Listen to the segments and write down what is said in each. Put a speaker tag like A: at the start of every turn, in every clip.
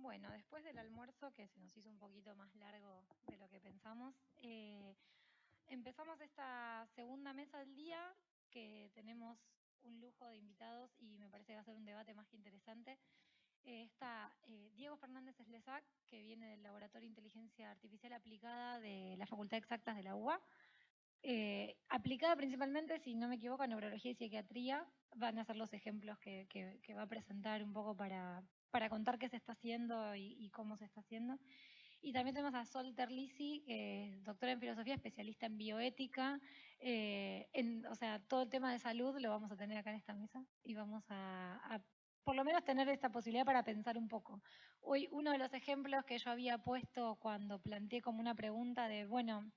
A: Bueno, después del almuerzo, que se nos hizo un poquito más largo de lo que pensamos, eh, empezamos esta segunda mesa del día, que tenemos un lujo de invitados y me parece que va a ser un debate más que interesante. Eh, está eh, Diego Fernández Eslesac, que viene del Laboratorio de Inteligencia Artificial Aplicada de la Facultad Exactas de la UBA. aplicada principalmente, si no me equivoco, a neurología y psiquiatría. Van a ser los ejemplos que va a presentar un poco para, para contar qué se está haciendo y, cómo se está haciendo. Y también tenemos a Sol Terlisi, que es doctora en filosofía, especialista en bioética. Eh, o sea, todo el tema de salud lo vamos a tener acá en esta mesa y vamos a, por lo menos tener esta posibilidad para pensar un poco. Hoy uno de los ejemplos que yo había puesto cuando planteé como una pregunta de, bueno,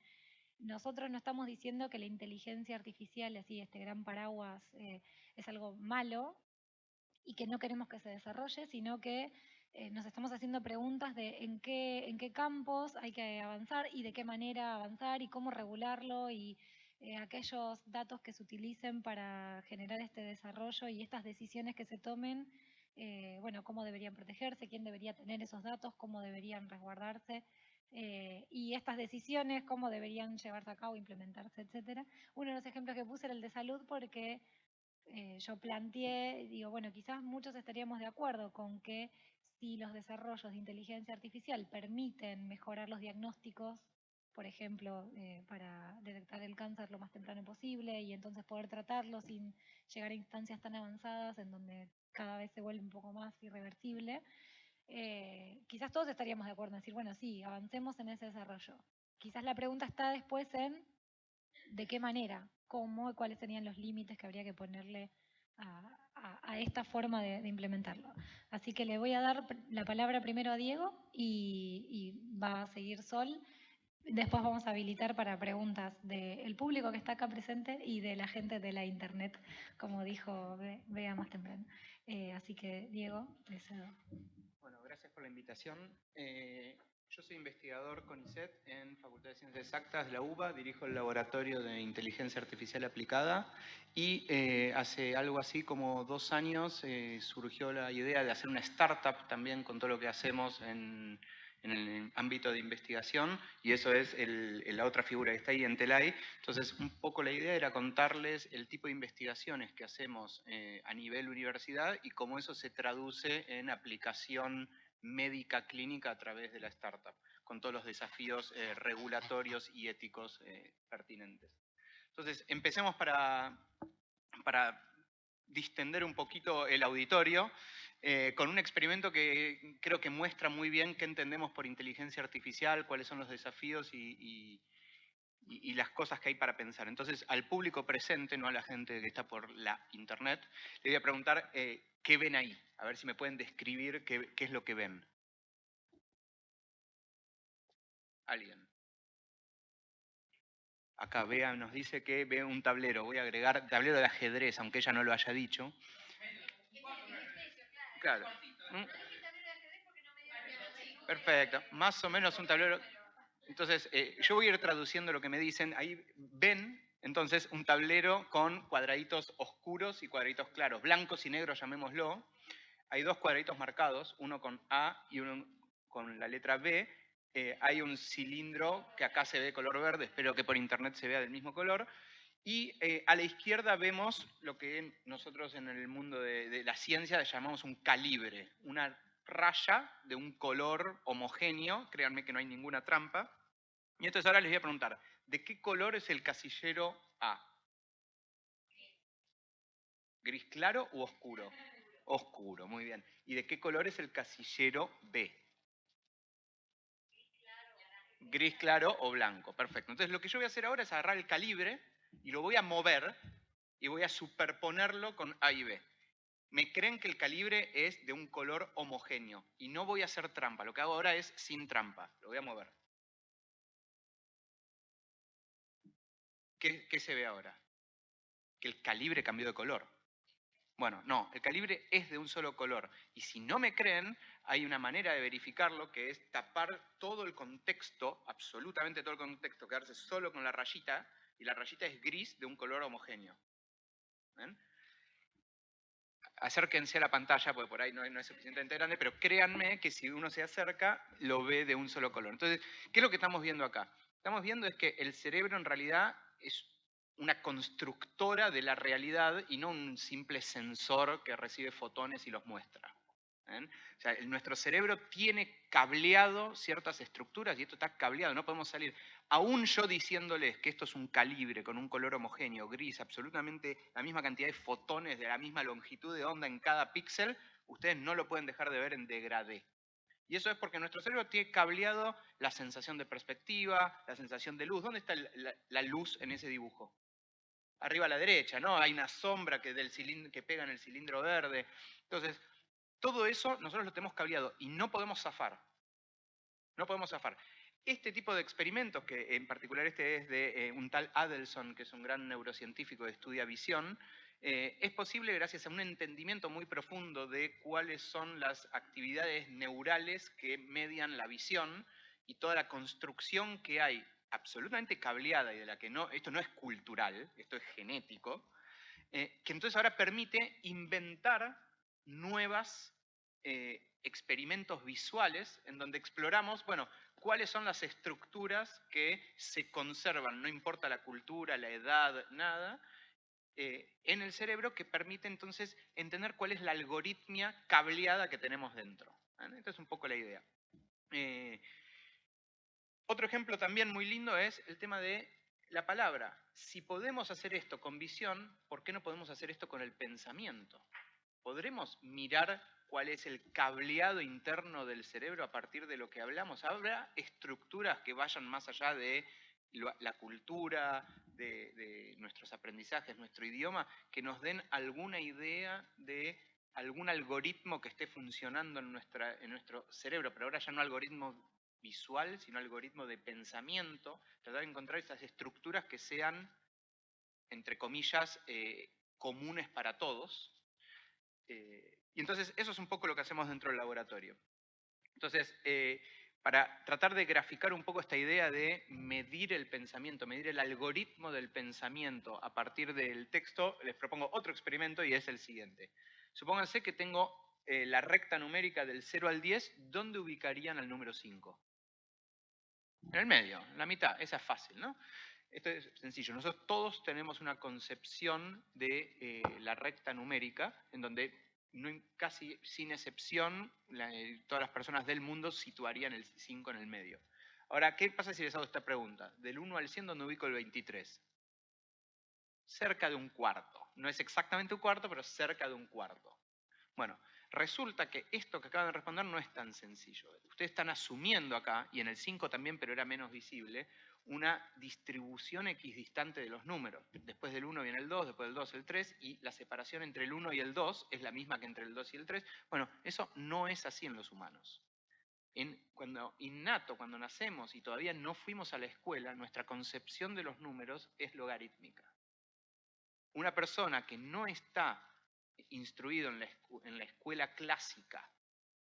A: nosotros no estamos diciendo que la inteligencia artificial, así este gran paraguas, eh, es algo malo, y que no queremos que se desarrolle, sino que eh, nos estamos haciendo preguntas de en qué, en qué campos hay que avanzar y de qué manera avanzar y cómo regularlo y eh, aquellos datos que se utilicen para generar este desarrollo y estas decisiones que se tomen, eh, bueno, cómo deberían protegerse, quién debería tener esos datos, cómo deberían resguardarse. y estas decisiones, cómo deberían llevarse a cabo, implementarse, etcétera. Uno de los ejemplos que puse era el de salud porque eh, yo planteé, digo, bueno, quizás muchos estaríamos de acuerdo con que si los desarrollos de inteligencia artificial permiten mejorar los diagnósticos, por ejemplo, eh, para detectar el cáncer lo más temprano posible y entonces poder tratarlo sin llegar a instancias tan avanzadas en donde cada vez se vuelve un poco más irreversible, eh, quizás todos estaríamos de acuerdo en decir, bueno, sí, avancemos en ese desarrollo. Quizás la pregunta está después en de qué manera, cómo y cuáles serían los límites que habría que ponerle a, esta forma de, implementarlo. Así que le voy a dar la palabra primero a Diego y, va a seguir Sol. Después vamos a habilitar para preguntas del público que está acá presente y de la gente de la internet, como dijo Bea más temprano. Eh, así que, Diego, deseo.
B: Bueno, gracias por la invitación. Eh, yo soy investigador con ISET en Facultad de Ciencias Exactas de la UBA, dirijo el Laboratorio de Inteligencia Artificial Aplicada y eh, hace algo así como dos años eh, surgió la idea de hacer una startup también con todo lo que hacemos en, el ámbito de investigación y eso es la otra figura que está ahí en Telay. Entonces, un poco la idea era contarles el tipo de investigaciones que hacemos eh, a nivel universidad y cómo eso se traduce en aplicación médica clínica a través de la startup, con todos los desafíos eh, regulatorios y éticos eh, pertinentes. Entonces, empecemos para, para distender un poquito el auditorio eh, con un experimento que creo que muestra muy bien qué entendemos por inteligencia artificial, cuáles son los desafíos y, las cosas que hay para pensar. Entonces, al público presente, no a la gente que está por la internet, le voy a preguntar ¿Qué ven ahí? A ver si me pueden describir qué, es lo que ven. ¿Alguien? Acá Bea nos dice que ve un tablero. Voy a agregar tablero de ajedrez, aunque ella no lo haya dicho. Claro. ¿Mm? Perfecto. Más o menos un tablero. Entonces, eh, yo voy a ir traduciendo lo que me dicen. Ahí ven entonces, un tablero con cuadraditos oscuros y cuadraditos claros, blancos y negros llamémoslo. Hay dos cuadraditos marcados, uno con A y uno con la letra B. Eh, hay un cilindro que acá se ve color verde, espero que por internet se vea del mismo color. Y eh, a la izquierda vemos lo que nosotros en el mundo de, de la ciencia llamamos un calibre, una raya de un color homogéneo, créanme que no hay ninguna trampa. Y entonces ahora les voy a preguntar, ¿De qué color es el casillero A? ¿Gris claro u oscuro? Oscuro, muy bien. ¿Y de qué color es el casillero B? Gris claro o blanco, perfecto. Entonces lo que yo voy a hacer ahora es agarrar el calibre y lo voy a mover y voy a superponerlo con A y B. Me creen que el calibre es de un color homogéneo y no voy a hacer trampa. Lo que hago ahora es sin trampa. Lo voy a mover. ¿qué, se ve ahora? Que el calibre cambió de color. Bueno, no, el calibre es de un solo color. Y si no me creen, hay una manera de verificarlo que es tapar todo el contexto, absolutamente todo el contexto, quedarse solo con la rayita, y la rayita es gris de un color homogéneo. Acérquense a la pantalla, porque por ahí no, no es suficientemente grande, pero créanme que si uno se acerca, lo ve de un solo color. Entonces, ¿qué es lo que estamos viendo acá? Estamos viendo es que el cerebro en realidad es una constructora de la realidad y no un simple sensor que recibe fotones y los muestra. O sea, nuestro cerebro tiene cableado ciertas estructuras y esto está cableado, no podemos salir. Aún yo diciéndoles que esto es un calibre con un color homogéneo, gris, absolutamente la misma cantidad de fotones de la misma longitud de onda en cada píxel, ustedes no lo pueden dejar de ver en degradé. Y eso es porque nuestro cerebro tiene cableado la sensación de perspectiva, la sensación de luz. ¿Dónde está la, luz en ese dibujo? Arriba a la derecha, ¿no? Hay una sombra que, del que pega en el cilindro verde. Entonces, todo eso nosotros lo tenemos cableado y no podemos zafar. No podemos zafar. Este tipo de experimentos, que en particular este es de eh, un tal Adelson, que es un gran neurocientífico que estudia visión, eh, es posible gracias a un entendimiento muy profundo de cuáles son las actividades neurales que median la visión y toda la construcción que hay absolutamente cableada y de la que no, esto no es cultural, esto es genético, eh, que entonces ahora permite inventar nuevas eh, experimentos visuales en donde exploramos, bueno, cuáles son las estructuras que se conservan, no importa la cultura, la edad, nada, eh, en el cerebro que permite entonces entender cuál es la algoritmia cableada que tenemos dentro. Esta es un poco la idea. Eh, otro ejemplo también muy lindo es el tema de la palabra. Si podemos hacer esto con visión, ¿por qué no podemos hacer esto con el pensamiento? ¿Podremos mirar cuál es el cableado interno del cerebro a partir de lo que hablamos. ¿Habrá estructuras que vayan más allá de la cultura, de, nuestros aprendizajes, nuestro idioma, que nos den alguna idea de algún algoritmo que esté funcionando en, nuestro cerebro, pero ahora ya no algoritmo visual, sino algoritmo de pensamiento, tratar de encontrar esas estructuras que sean, entre comillas, eh, comunes para todos, eh, y entonces eso es un poco lo que hacemos dentro del laboratorio. Entonces, eh, para tratar de graficar un poco esta idea de medir el pensamiento, medir el algoritmo del pensamiento a partir del texto, les propongo otro experimento y es el siguiente. Supónganse que tengo eh, la recta numérica del 0 al 10, ¿dónde ubicarían al número 5? En el medio, en la mitad, esa es fácil, ¿no? Esto es sencillo. Nosotros todos tenemos una concepción de eh, la recta numérica en donde casi sin excepción, eh, todas las personas del mundo situarían el 5 en el medio. Ahora, ¿qué pasa si les hago esta pregunta? Del 1 al 100, ¿dónde ubico el 23? Cerca de un cuarto. No es exactamente un cuarto, pero cerca de un cuarto. Bueno, resulta que esto que acaban de responder no es tan sencillo. Ustedes están asumiendo acá, y en el 5 también, pero era menos visible, una distribución equidistante de los números. Después del 1 viene el 2, después del 2 el 3, y la separación entre el 1 y el 2 es la misma que entre el 2 y el 3. Bueno, eso no es así en los humanos. Cuando innato, cuando nacemos y todavía no fuimos a la escuela, nuestra concepción de los números es logarítmica. Una persona que no está instruido en la escuela clásica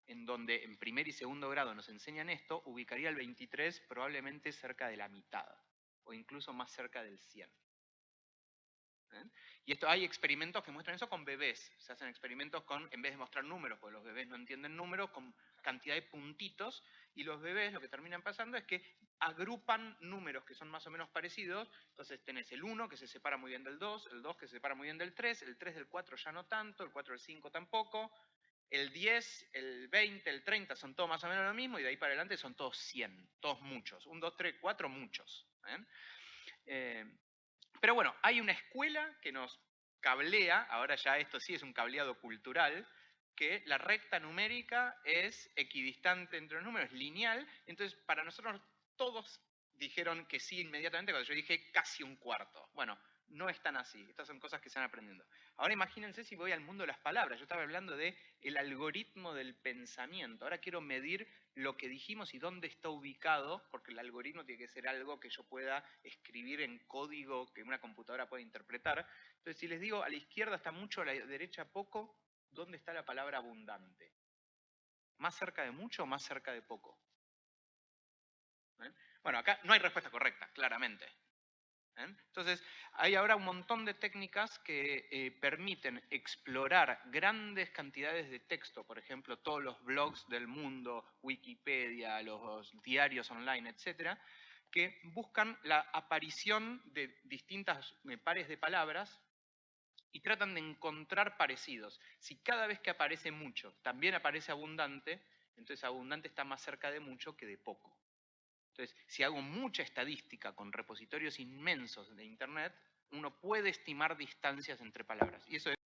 B: en donde en primer y segundo grado nos enseñan esto, ubicaría el 23 probablemente cerca de la mitad, o incluso más cerca del 100. ¿Eh? Y esto hay experimentos que muestran eso con bebés. Se hacen experimentos con, en vez de mostrar números, porque los bebés no entienden números, con cantidad de puntitos, y los bebés lo que terminan pasando es que agrupan números que son más o menos parecidos, entonces tenés el 1 que se separa muy bien del 2, el 2 que se separa muy bien del 3, el 3 del 4 ya no tanto, el 4 del 5 tampoco, el 10, el 20, el 30 son todos más o menos lo mismo y de ahí para adelante son todos 100, todos muchos. Un, 2, 3, 4, muchos. ¿eh? Eh, pero bueno, hay una escuela que nos cablea, ahora ya esto sí es un cableado cultural, que la recta numérica es equidistante entre los números, lineal, entonces para nosotros todos dijeron que sí inmediatamente cuando yo dije casi un cuarto. Bueno, no es tan así. Estas son cosas que se van aprendiendo. Ahora imagínense si voy al mundo de las palabras. Yo estaba hablando de el algoritmo del pensamiento. Ahora quiero medir lo que dijimos y dónde está ubicado, porque el algoritmo tiene que ser algo que yo pueda escribir en código que una computadora pueda interpretar. Entonces, si les digo a la izquierda está mucho, a la derecha poco, ¿dónde está la palabra abundante? ¿Más cerca de mucho o más cerca de poco? ¿Eh? Bueno, acá no hay respuesta correcta, claramente. ¿Eh? Entonces, hay ahora un montón de técnicas que eh, permiten explorar grandes cantidades de texto, por ejemplo, todos los blogs del mundo, Wikipedia, los diarios online, etcétera, que buscan la aparición de distintas eh, pares de palabras y tratan de encontrar parecidos. Si cada vez que aparece mucho también aparece abundante, entonces abundante está más cerca de mucho que de poco. Entonces, si hago mucha estadística con repositorios inmensos de Internet, uno puede estimar distancias entre palabras. Y eso es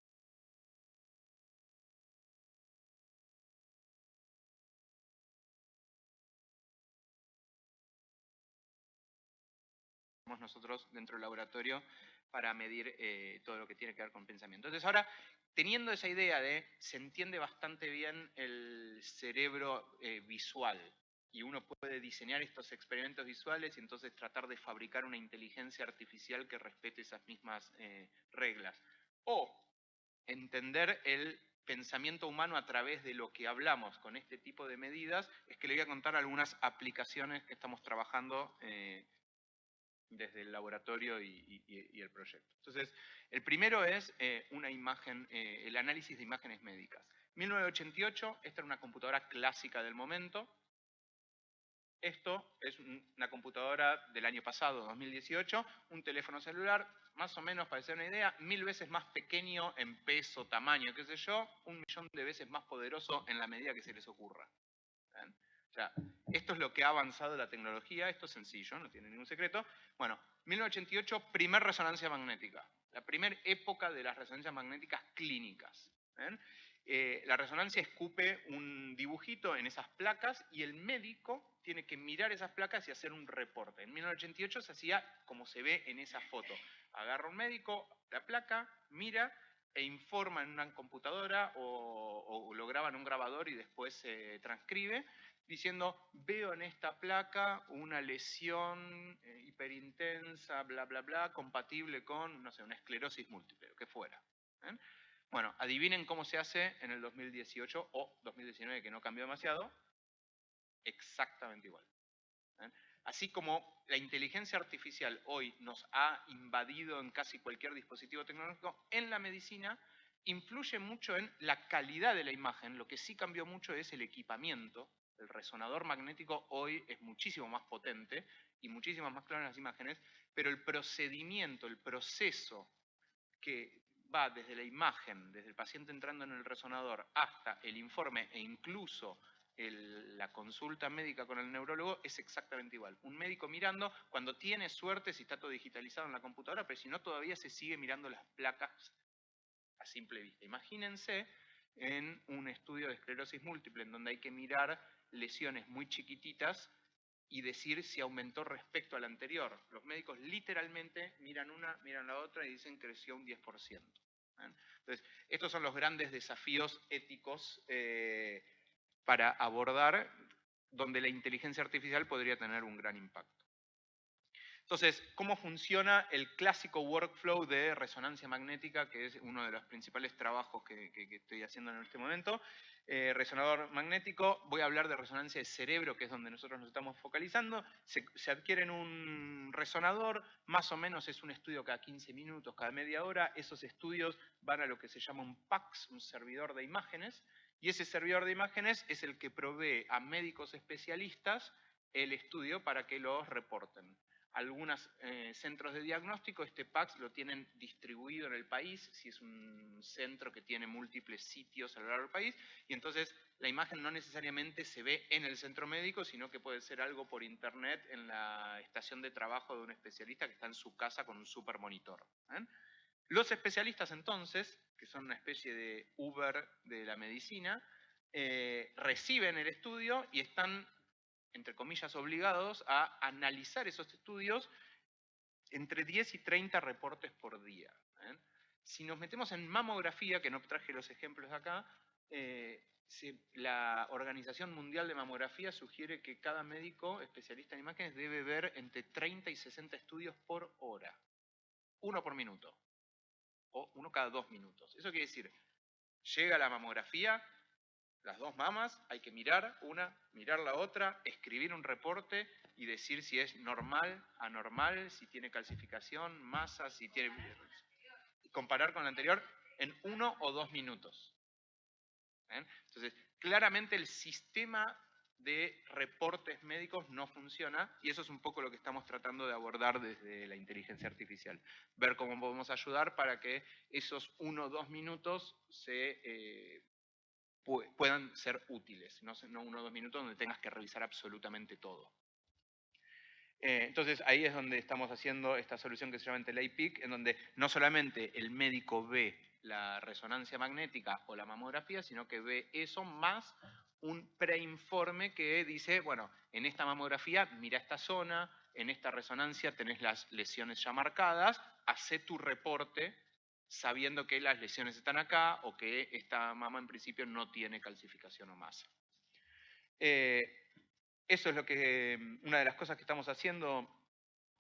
B: nosotros dentro del laboratorio para medir eh, todo lo que tiene que ver con pensamiento. Entonces ahora, teniendo esa idea de se entiende bastante bien el cerebro eh, visual y uno puede diseñar estos experimentos visuales y entonces tratar de fabricar una inteligencia artificial que respete esas mismas eh, reglas. O entender el pensamiento humano a través de lo que hablamos con este tipo de medidas, es que le voy a contar algunas aplicaciones que estamos trabajando desde el laboratorio y, el proyecto. Entonces, el primero es eh, una imagen, eh, el análisis de imágenes médicas. 1988, esta era una computadora clásica del momento. Esto es una computadora del año pasado, 2018, un teléfono celular, más o menos para hacer una idea, mil veces más pequeño en peso, tamaño, qué sé yo, un millón de veces más poderoso en la medida que se les ocurra. O sea, esto es lo que ha avanzado la tecnología, esto es sencillo, no tiene ningún secreto. Bueno, 1988, primer resonancia magnética, la primera época de las resonancias magnéticas clínicas. Eh, la resonancia escupe un dibujito en esas placas y el médico tiene que mirar esas placas y hacer un reporte. En 1988 se hacía como se ve en esa foto. Agarra un médico la placa, mira e informa en una computadora o, lo graba en un grabador y después se transcribe diciendo, veo en esta placa una lesión eh, hiperintensa, bla, bla, bla, compatible con, no sé, una esclerosis múltiple, lo que fuera. ¿eh? Bueno, adivinen cómo se hace en el 2018 o 2019, que no cambió demasiado, exactamente igual. ¿eh? Así como la inteligencia artificial hoy nos ha invadido en casi cualquier dispositivo tecnológico, en la medicina influye mucho en la calidad de la imagen, lo que sí cambió mucho es el equipamiento el resonador magnético hoy es muchísimo más potente y muchísimo más claro en las imágenes, pero el procedimiento, el proceso que va desde la imagen, desde el paciente entrando en el resonador hasta el informe e incluso la consulta médica con el neurólogo es exactamente igual. Un médico mirando, cuando tiene suerte si está todo digitalizado en la computadora, pero si no todavía se sigue mirando las placas a simple vista. Imagínense en un estudio de esclerosis múltiple en donde hay que mirar lesiones muy chiquititas y decir si aumentó respecto al anterior. Los médicos literalmente miran una, miran la otra y dicen creció un 10%. Entonces, estos son los grandes desafíos éticos eh, para abordar donde la inteligencia artificial podría tener un gran impacto. Entonces, ¿cómo funciona el clásico workflow de resonancia magnética, que es uno de los principales trabajos que estoy haciendo en este momento? Eh, resonador magnético, voy a hablar de resonancia de cerebro, que es donde nosotros nos estamos focalizando. Se, se, adquieren un resonador, más o menos es un estudio cada 15 minutos, cada media hora. Esos estudios van a lo que se llama un PAX, un servidor de imágenes, y ese servidor de imágenes es el que provee a médicos especialistas el estudio para que los reporten algunos eh, centros de diagnóstico, este PAX lo tienen distribuido en el país, si es un centro que tiene múltiples sitios a lo largo del país, y entonces la imagen no necesariamente se ve en el centro médico, sino que puede ser algo por internet en la estación de trabajo de un especialista que está en su casa con un super monitor. ¿eh? Los especialistas entonces, que son una especie de Uber de la medicina, eh, reciben el estudio y están entre comillas, obligados a analizar esos estudios entre 10 y 30 reportes por día. ¿eh? Si nos metemos en mamografía, que no traje los ejemplos acá, eh, la Organización Mundial de Mamografía sugiere que cada médico especialista en imágenes debe ver entre 30 y 60 estudios por hora. Uno por minuto. O uno cada dos minutos. Eso quiere decir, llega la mamografía, las dos mamas, hay que mirar una, mirar la otra, escribir un reporte y decir si es normal, anormal, si tiene calcificación, masa, si tiene... Comparar con la anterior en uno o dos minutos. Entonces, claramente el sistema de reportes médicos no funciona y eso es un poco lo que estamos tratando de abordar desde la inteligencia artificial. Ver cómo podemos ayudar para que esos uno o dos minutos se, eh, puedan ser útiles, no, uno o dos minutos donde tengas que revisar absolutamente todo. Eh, entonces ahí es donde estamos haciendo esta solución que se llama IntelliPic, en donde no solamente el médico ve la resonancia magnética o la mamografía, sino que ve eso más un preinforme que dice, bueno, en esta mamografía mira esta zona, en esta resonancia tenés las lesiones ya marcadas, hace tu reporte sabiendo que las lesiones están acá o que esta mama en principio no tiene calcificación o masa. Eh, eso es lo que, una de las cosas que estamos haciendo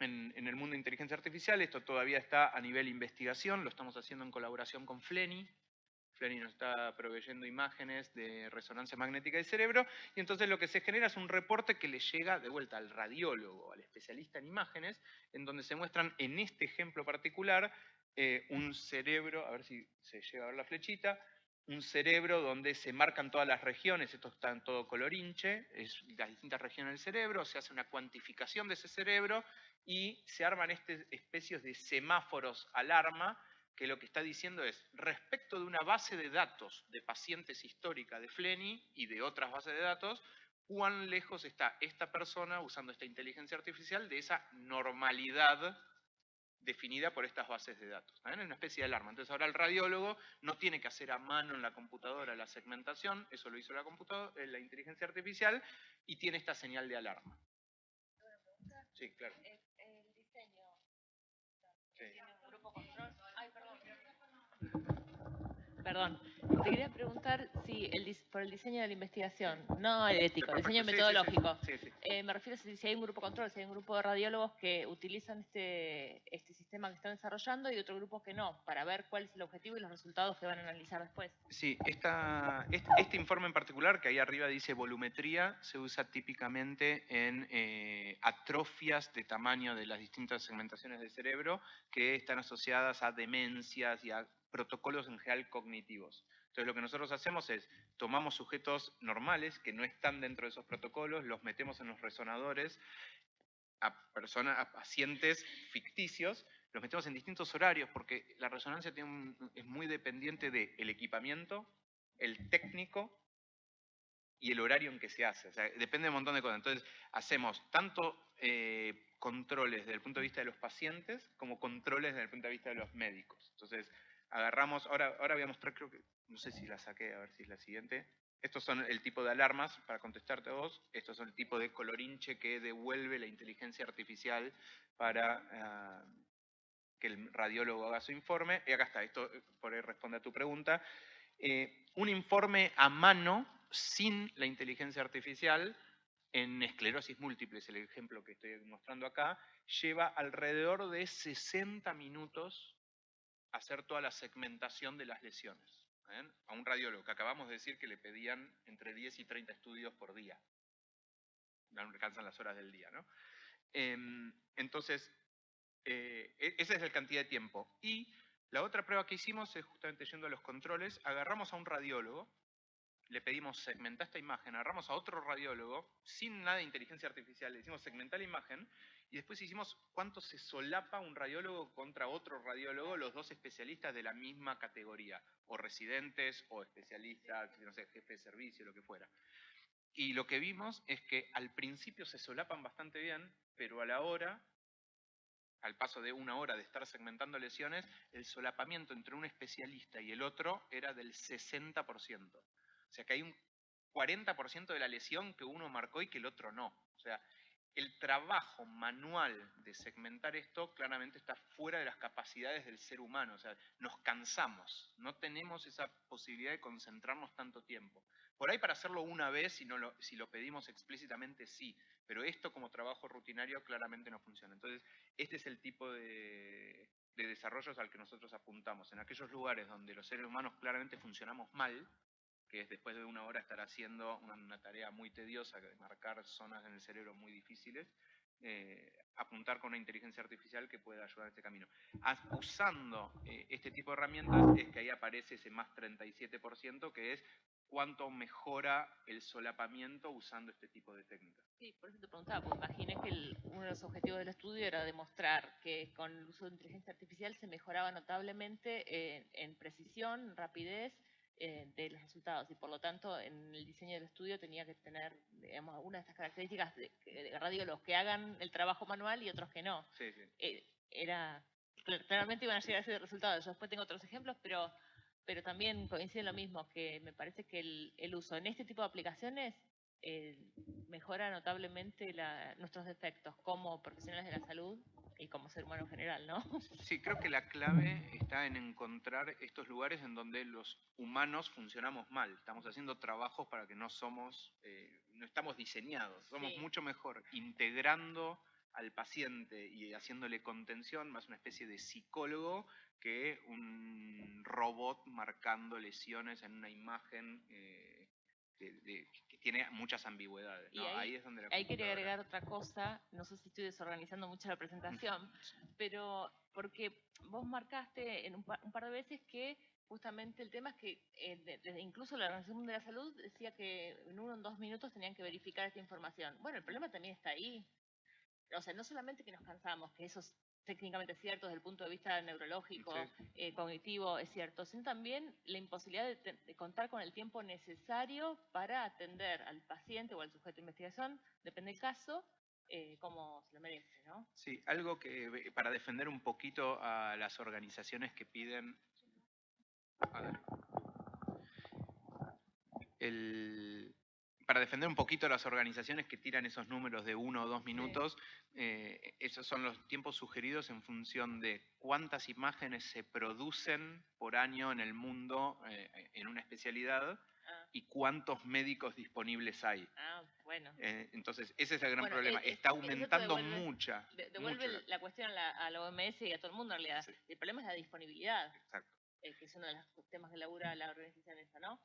B: en, en, el mundo de inteligencia artificial. Esto todavía está a nivel investigación, lo estamos haciendo en colaboración con Fleni, Flenny nos está proveyendo imágenes de resonancia magnética del cerebro, y entonces lo que se genera es un reporte que le llega de vuelta al radiólogo, al especialista en imágenes, en donde se muestran en este ejemplo particular eh, un cerebro, a ver si se llega a ver la flechita, un cerebro donde se marcan todas las regiones, esto está en todo colorinche, es las distintas regiones del cerebro, se hace una cuantificación de ese cerebro y se arman este, especies de semáforos alarma que lo que está diciendo es, respecto de una base de datos de pacientes histórica de Fleni y de otras bases de datos, cuán lejos está esta persona usando esta inteligencia artificial de esa normalidad definida por estas bases de datos. Es una especie de alarma. Entonces ahora el radiólogo no tiene que hacer a mano en la computadora la segmentación, eso lo hizo la, computadora, eh, la inteligencia artificial, y tiene esta señal de alarma. Sí, claro. El diseño.
C: ¿Tiene un grupo control? Perdón, te quería preguntar si el, por el diseño de la investigación, no el ético, el diseño metodológico. Eh, me refiero a si hay un grupo control, si hay un grupo de radiólogos que utilizan este, este sistema que están desarrollando y otro grupo que no, para ver cuál es el objetivo y los resultados que van a analizar después.
B: Sí, esta, este, este, informe en particular, que ahí arriba dice volumetría, se usa típicamente en eh, atrofias de tamaño de las distintas segmentaciones del cerebro que están asociadas a demencias y a protocolos en general cognitivos. Entonces lo que nosotros hacemos es, tomamos sujetos normales que no están dentro de esos protocolos, los metemos en los resonadores a, personas, a pacientes ficticios, los metemos en distintos horarios porque la resonancia es muy dependiente del equipamiento, el técnico y el horario en que se hace. O sea, depende de un montón de cosas. Entonces, hacemos tanto eh, controles desde el punto de vista de los pacientes como controles desde el punto de vista de los médicos. Entonces, agarramos, ahora, ahora voy a mostrar, creo que, no sé si la saqué, a ver si es la siguiente. Estos son el tipo de alarmas, para contestarte a vos, estos son el tipo de colorinche que devuelve la inteligencia artificial para ah, que el radiólogo haga su informe. Y acá está, esto eh, por ahí responde a tu pregunta. Eh, un informe a mano sin la inteligencia artificial en esclerosis múltiple, es el ejemplo que estoy mostrando acá, lleva alrededor de 60 minutos hacer toda la segmentación de las lesiones. A un radiólogo que acabamos de decir que le pedían entre 10 y 30 estudios por día. No alcanzan las horas del día, ¿no? Em, entonces, eh, e-, esa es la cantidad de tiempo. Y la otra prueba que hicimos es justamente yendo a los controles, agarramos a un radiólogo, le pedimos segmentar esta imagen, agarramos a otro radiólogo, sin nada de inteligencia artificial, le decimos segmentar la imagen, y después hicimos cuánto se solapa un radiólogo contra otro radiólogo, los dos especialistas de la misma categoría, o residentes, o especialistas, no sé, jefe de servicio, lo que fuera. Y lo que vimos es que al principio se solapan bastante bien, pero a la hora, al paso de una hora de estar segmentando lesiones, el solapamiento entre un especialista y el otro era del 60%. O sea que hay un 40% de la lesión que uno marcó y que el otro no. O sea, el trabajo manual de segmentar esto claramente está fuera de las capacidades del ser humano, o sea, nos cansamos, no tenemos esa posibilidad de concentrarnos tanto tiempo. Por ahí para hacerlo una vez, si, no lo, si lo pedimos explícitamente, sí, pero esto como trabajo rutinario claramente no funciona. Entonces, este es el tipo de, de desarrollos al que nosotros apuntamos. En aquellos lugares donde los seres humanos claramente funcionamos mal, que es después de una hora estar haciendo una, tarea muy tediosa, de marcar zonas en el cerebro muy difíciles, eh, apuntar con una inteligencia artificial que pueda ayudar en este camino. usando eh, este tipo de herramientas es que ahí aparece ese más 37%, que es cuánto mejora el solapamiento usando este tipo de técnicas.
C: Sí, por eso te preguntaba, porque imaginé que uno de los objetivos del estudio era demostrar que con el uso de inteligencia artificial se mejoraba notablemente en precisión, rapidez eh, de los resultados y por lo tanto en el diseño del estudio tenía que tener digamos, algunas de estas características de, de los que hagan el trabajo manual y otros que no.
B: Sí, sí.
C: Eh, era, claramente iban a llegar a ese resultado. Yo después tengo otros ejemplos, pero, pero también coincide lo mismo, que me parece que el, el uso en este tipo de aplicaciones eh, mejora notablemente la, nuestros defectos como profesionales de la salud y como ser humano en general, ¿no?
B: Sí, creo que la clave está en encontrar estos lugares en donde los humanos funcionamos mal. Estamos haciendo trabajos para que no somos, eh, no estamos diseñados, somos mucho mejor integrando al paciente y haciéndole contención, más una especie de psicólogo que un robot marcando lesiones en una imagen eh, que tiene muchas ambigüedades.
C: ahí, es donde Ahí quería agregar otra cosa, no sé si estoy desorganizando mucho la presentación, pero porque vos marcaste en un par, de veces que justamente el tema es que eh, incluso la Organización Mundial de la Salud decía que en uno o dos minutos tenían que verificar esta información. Bueno, el problema también está ahí. O sea, no solamente que nos cansamos, que eso técnicamente cierto, desde el punto de vista neurológico, eh, cognitivo, es cierto, sino también la imposibilidad de, contar con el tiempo necesario para atender al paciente o al sujeto de investigación, depende del caso, eh, como se lo merece, ¿no?
B: Sí, algo que para defender un poquito a las organizaciones que piden... El, para defender un poquito las organizaciones que tiran esos números de uno o dos minutos, eh, esos son los tiempos sugeridos en función de cuántas imágenes se producen por año en el mundo eh, en una especialidad ah. y cuántos médicos disponibles hay.
C: Ah, bueno.
B: Eh, entonces, ese es el gran problema. Está aumentando mucha.
C: devuelve la cuestión a la, OMS y a todo el mundo en realidad. El problema es la disponibilidad.
B: Exacto.
C: que es uno de los temas que labura la organización esa, ¿no?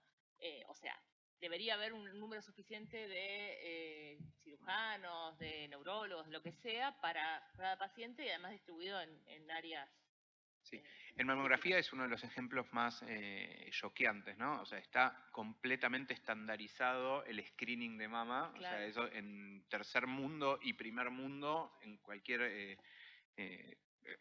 C: o sea, debería haber un número suficiente de eh, cirujanos, de neurólogos, lo que sea, para cada paciente y además distribuido en, áreas.
B: Sí, eh, en mamografía es uno de los ejemplos más eh, choqueantes, ¿no? O sea, está completamente estandarizado el screening de mama, o sea, eso en tercer mundo y primer mundo, en cualquier,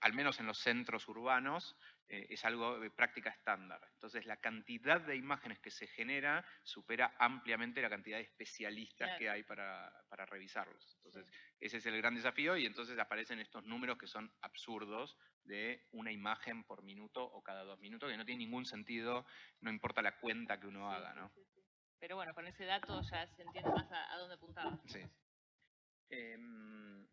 B: al menos en los centros urbanos, eh, es algo de práctica estándar. Entonces la cantidad de imágenes que se genera supera ampliamente la cantidad de especialistas que hay para, revisarlos. Entonces ese es el gran desafío y entonces aparecen estos números que son absurdos de una imagen por minuto o cada dos minutos, que no tiene ningún sentido, no importa la cuenta que uno haga. ¿no?
C: Pero bueno, con ese dato ya se entiende más a, dónde apuntaba.
B: Sí. Em,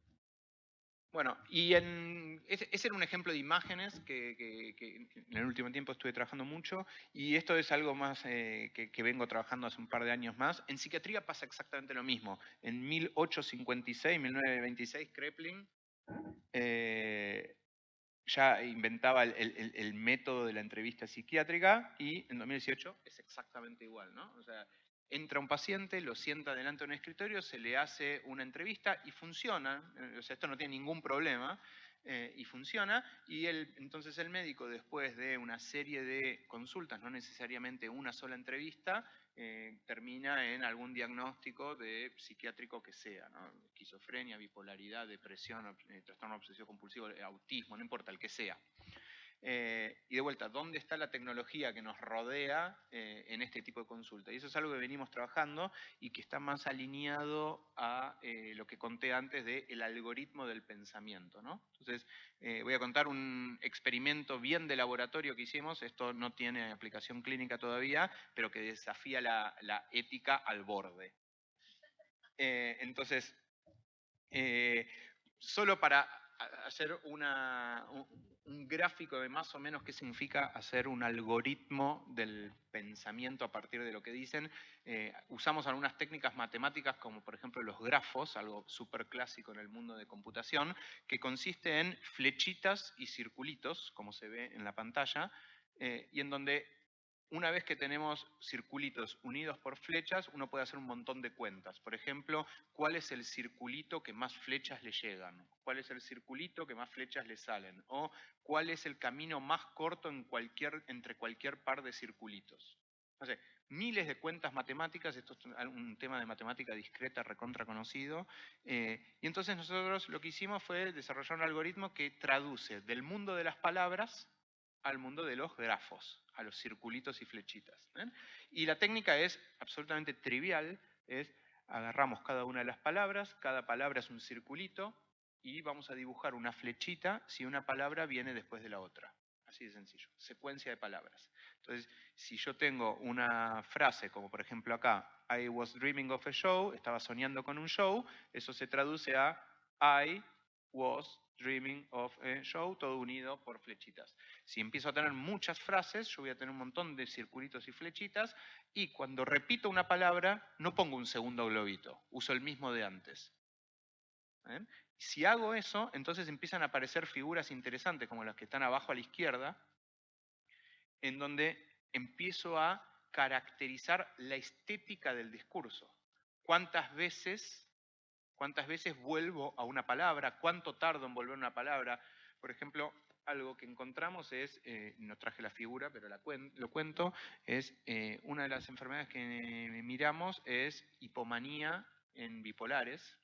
B: bueno, y en, ese, era un ejemplo de imágenes que, en el último tiempo estuve trabajando mucho y esto es algo más eh, que, vengo trabajando hace un par de años más. En psiquiatría pasa exactamente lo mismo. En 1856, 1926, Kreplin eh, ya inventaba el, el, método de la entrevista psiquiátrica y en 2018 es exactamente igual, ¿no? O sea, entra un paciente, lo sienta delante de un escritorio, se le hace una entrevista y funciona, o sea, esto no tiene ningún problema, eh, y funciona, y entonces el médico, después de una serie de consultas, no necesariamente una sola entrevista, eh, termina en algún diagnóstico de psiquiátrico que sea, esquizofrenia, bipolaridad, depresión, eh, trastorno obsesivo compulsivo, autismo, no importa, el que sea. Eh, y de vuelta, ¿dónde está la tecnología que nos rodea eh, en este tipo de consulta? Y eso es algo que venimos trabajando y que está más alineado a eh, lo que conté antes del algoritmo del pensamiento. ¿no? Entonces, voy a contar un experimento bien de laboratorio que hicimos, esto no tiene aplicación clínica todavía, pero que desafía la ética al borde. entonces, solo para hacer una, un gráfico de más o menos qué significa hacer un algoritmo del pensamiento a partir de lo que dicen. Eh, usamos algunas técnicas matemáticas como por ejemplo los grafos, algo súper clásico en el mundo de computación, que consiste en flechitas y circulitos, como se ve en la pantalla, eh, y en donde una vez que tenemos circulitos unidos por flechas, uno puede hacer un montón de cuentas. Por ejemplo, ¿cuál es el circulito que más flechas le llegan? ¿Cuál es el circulito que más flechas le salen? ¿O cuál es el camino más corto entre cualquier par de circulitos? No miles de cuentas matemáticas, esto es un tema de matemática discreta recontra conocido, eh, y entonces nosotros lo que hicimos fue desarrollar un algoritmo que traduce del mundo de las palabras al mundo de los grafos, a los circulitos y flechitas. Y la técnica es absolutamente trivial, es agarramos cada una de las palabras, cada palabra es un circulito, y vamos a dibujar una flechita si una palabra viene después de la otra. Así de sencillo, secuencia de palabras. Entonces, si yo tengo una frase, como por ejemplo acá, I was dreaming of a show, estaba soñando con un show, eso se traduce a I was dreaming of a show, todo unido por flechitas. Si empiezo a tener muchas frases, yo voy a tener un montón de circulitos y flechitas, y cuando repito una palabra, no pongo un segundo globito, uso el mismo de antes. ¿Eh? Si hago eso, entonces empiezan a aparecer figuras interesantes, como las que están abajo a la izquierda, en donde empiezo a caracterizar la estética del discurso. ¿Cuántas veces cuántas veces vuelvo a una palabra, cuánto tardo en volver a una palabra. Por ejemplo, algo que encontramos es, eh, no traje la figura, pero lo cuento, es eh, una de las enfermedades que miramos es hipomanía en bipolares.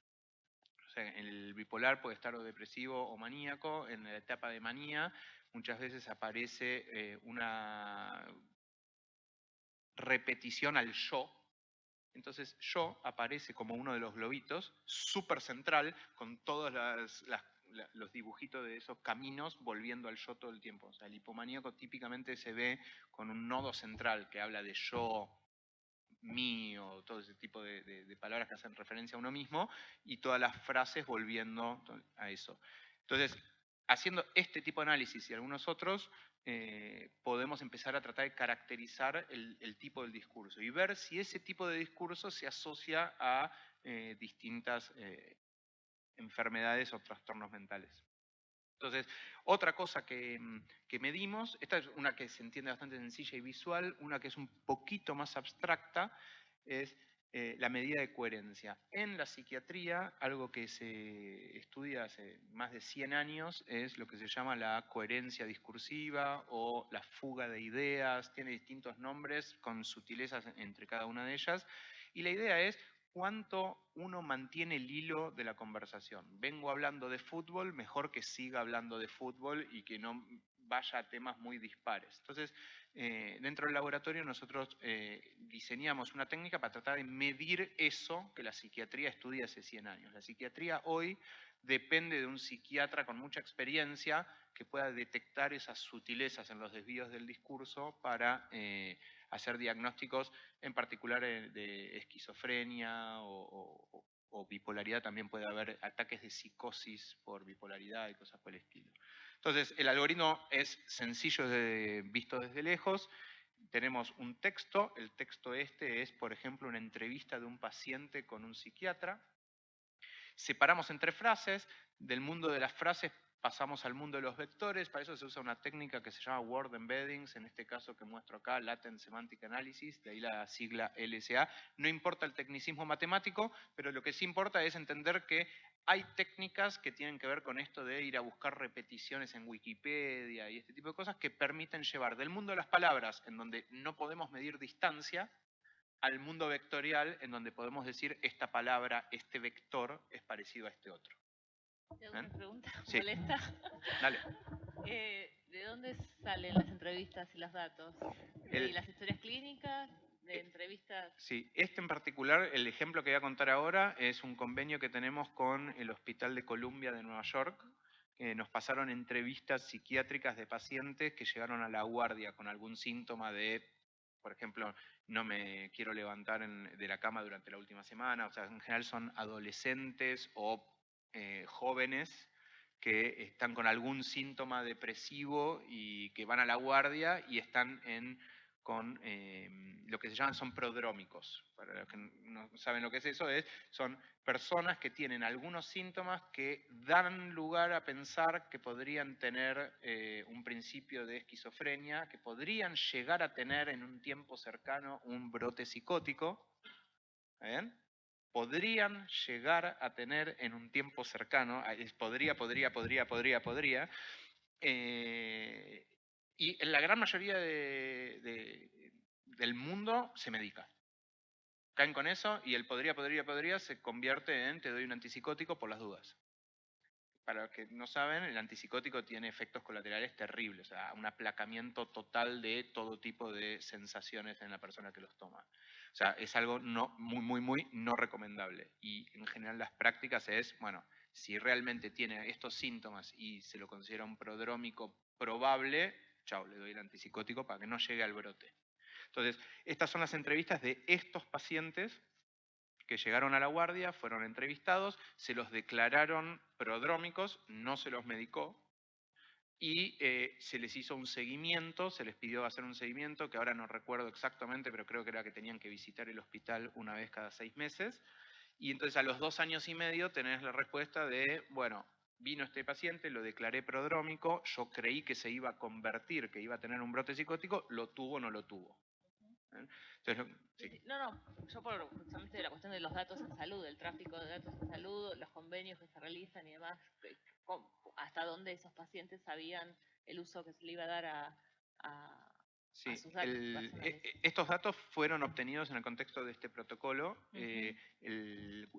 B: O sea, el bipolar puede estar o depresivo o maníaco. En la etapa de manía muchas veces aparece eh, una repetición al yo, entonces yo aparece como uno de los globitos, súper central, con los dibujitos de esos caminos volviendo al yo todo el tiempo. O sea, el hipomaníaco típicamente se ve con un nodo central que habla de yo, mío, todo ese tipo de, palabras que hacen referencia a uno mismo, y todas las frases volviendo a eso. Entonces, haciendo este tipo de análisis y algunos otros, eh, podemos empezar a tratar de caracterizar el, tipo del discurso y ver si ese tipo de discurso se asocia a eh, distintas eh, enfermedades o trastornos mentales. Entonces, otra cosa que, que, medimos, esta es una que se entiende bastante sencilla y visual, una que es un poquito más abstracta, es eh, la medida de coherencia. En la psiquiatría, algo que se estudia hace más de 100 años es lo que se llama la coherencia discursiva o la fuga de ideas, tiene distintos nombres con sutilezas entre cada una de ellas, y la idea es cuánto uno mantiene el hilo de la conversación. Vengo hablando de fútbol, mejor que siga hablando de fútbol y que no vaya a temas muy dispares. Entonces, eh, dentro del laboratorio nosotros eh, diseñamos una técnica para tratar de medir eso que la psiquiatría estudia hace 100 años. La psiquiatría hoy depende de un psiquiatra con mucha experiencia que pueda detectar esas sutilezas en los desvíos del discurso para eh, hacer diagnósticos, en particular de esquizofrenia o, bipolaridad, también puede haber ataques de psicosis por bipolaridad y cosas por el estilo. Entonces, el algoritmo es sencillo visto desde lejos. Tenemos un texto, el texto este es, por ejemplo, una entrevista de un paciente con un psiquiatra. Separamos entre frases, del mundo de las frases pasamos al mundo de los vectores, para eso se usa una técnica que se llama Word Embeddings, en este caso que muestro acá, Latent Semantic Analysis, de ahí la sigla LSA. No importa el tecnicismo matemático, pero lo que sí importa es entender que hay técnicas que tienen que ver con esto de ir a buscar repeticiones en Wikipedia y este tipo de cosas que permiten llevar del mundo de las palabras, en donde no podemos medir distancia, al mundo vectorial, en donde podemos decir esta palabra, este vector es parecido a este otro.
C: ¿Tengo una pregunta molesta? Dale. Eh, ¿De dónde salen las entrevistas y los datos? ¿De las historias clínicas? de entrevistas.
B: Sí, este en particular, el ejemplo que voy a contar ahora, es un convenio que tenemos con el Hospital de Columbia de Nueva York, que nos pasaron entrevistas psiquiátricas de pacientes que llegaron a la guardia con algún síntoma de, por ejemplo, no me quiero levantar de la cama durante la última semana, o sea, en general son adolescentes o eh, jóvenes que están con algún síntoma depresivo y que van a la guardia y están en con em, lo que se llaman son prodrómicos. Para los que no saben lo que es eso, es, son personas que tienen algunos síntomas que dan lugar a pensar que podrían tener eh, un principio de esquizofrenia, que podrían llegar a tener en un tiempo cercano un brote psicótico. ¿Bien? Podrían llegar a tener en un tiempo cercano, podría, podría, podría, podría, podría, eh, y en la gran mayoría del mundo se medica. Caen con eso y el podría, podría, podría se convierte en te doy un antipsicótico por las dudas. Para los que no saben, el antipsicótico tiene efectos colaterales terribles, o sea, un aplacamiento total de todo tipo de sensaciones en la persona que los toma. O sea, es algo no, muy, muy, muy no recomendable. Y en general las prácticas es, bueno, si realmente tiene estos síntomas y se lo considera un prodrómico probable, chao, le doy el antipsicótico para que no llegue al brote. Entonces, estas son las entrevistas de estos pacientes que llegaron a la guardia, fueron entrevistados, se los declararon prodrómicos, no se los medicó, y eh, se les hizo un seguimiento, se les pidió hacer un seguimiento, que ahora no recuerdo exactamente, pero creo que era que tenían que visitar el hospital una vez cada seis meses, y entonces a los dos años y medio tenés la respuesta de, bueno, vino este paciente, lo declaré prodrómico, yo creí que se iba a convertir, que iba a tener un brote psicótico, lo tuvo o no lo tuvo.
C: ¿Eh? No, no, yo por justamente la cuestión de los datos en salud, el tráfico de datos en salud, los convenios que se realizan y demás, hasta dónde esos pacientes sabían el uso que se le iba a dar a
B: Sí, e, e, estos datos fueron obtenidos en el contexto de este protocolo. Eh,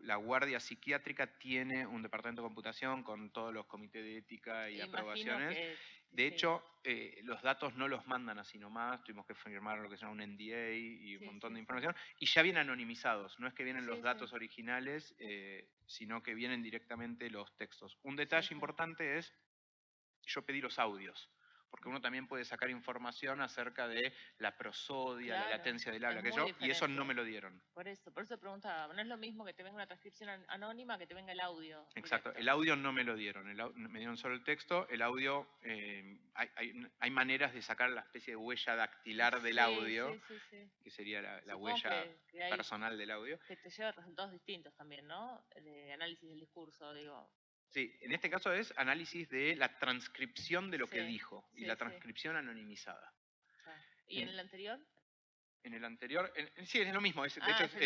B: la Guardia Psiquiátrica tiene un departamento de computación con todos los comités de ética y aprobaciones. De hecho, eh, los datos no los mandan así nomás, tuvimos que firmar lo que se llama un NDA y un montón de información, y ya vienen anonimizados, no es que vienen los datos originales, eh, sino que vienen directamente los textos. Un detalle importante es, yo pedí los audios porque uno también puede sacar información acerca de la prosodia, la latencia del habla, que yo, y eso no me lo dieron.
C: Por eso, por eso preguntaba, no es lo mismo que te venga una transcripción anónima que te venga el audio.
B: Exacto, el audio no me lo dieron, me dieron solo el texto, el audio, eh, hay, maneras de sacar la especie de huella dactilar del audio, que sería la, huella personal del audio.
C: Que te lleva resultados distintos también, ¿no? De análisis del discurso, digo.
B: Sí, en este caso es análisis de la transcripción de lo que dijo y la transcripción anonimizada.
C: ¿Y en el anterior?
B: En el anterior, sí, es lo mismo. de ah, hecho,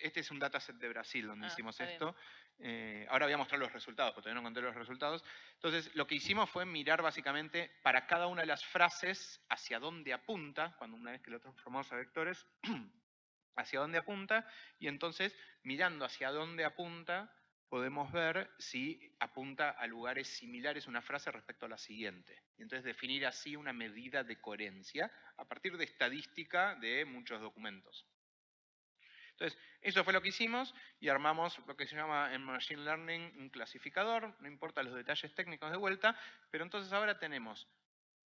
B: este es un dataset de Brasil donde ah, hicimos esto. Eh, ahora voy a mostrar los resultados, porque todavía no conté los resultados. Entonces, lo que hicimos fue mirar básicamente para cada una de las frases hacia dónde apunta, cuando una vez que lo transformamos a vectores, hacia dónde apunta, y entonces, mirando hacia dónde apunta, podemos ver si apunta a lugares similares una frase respecto a la siguiente. Y entonces definir así una medida de coherencia a partir de estadística de muchos documentos. Entonces, eso fue lo que hicimos y armamos lo que se llama en Machine Learning un clasificador, no importa los detalles técnicos de vuelta, pero entonces ahora tenemos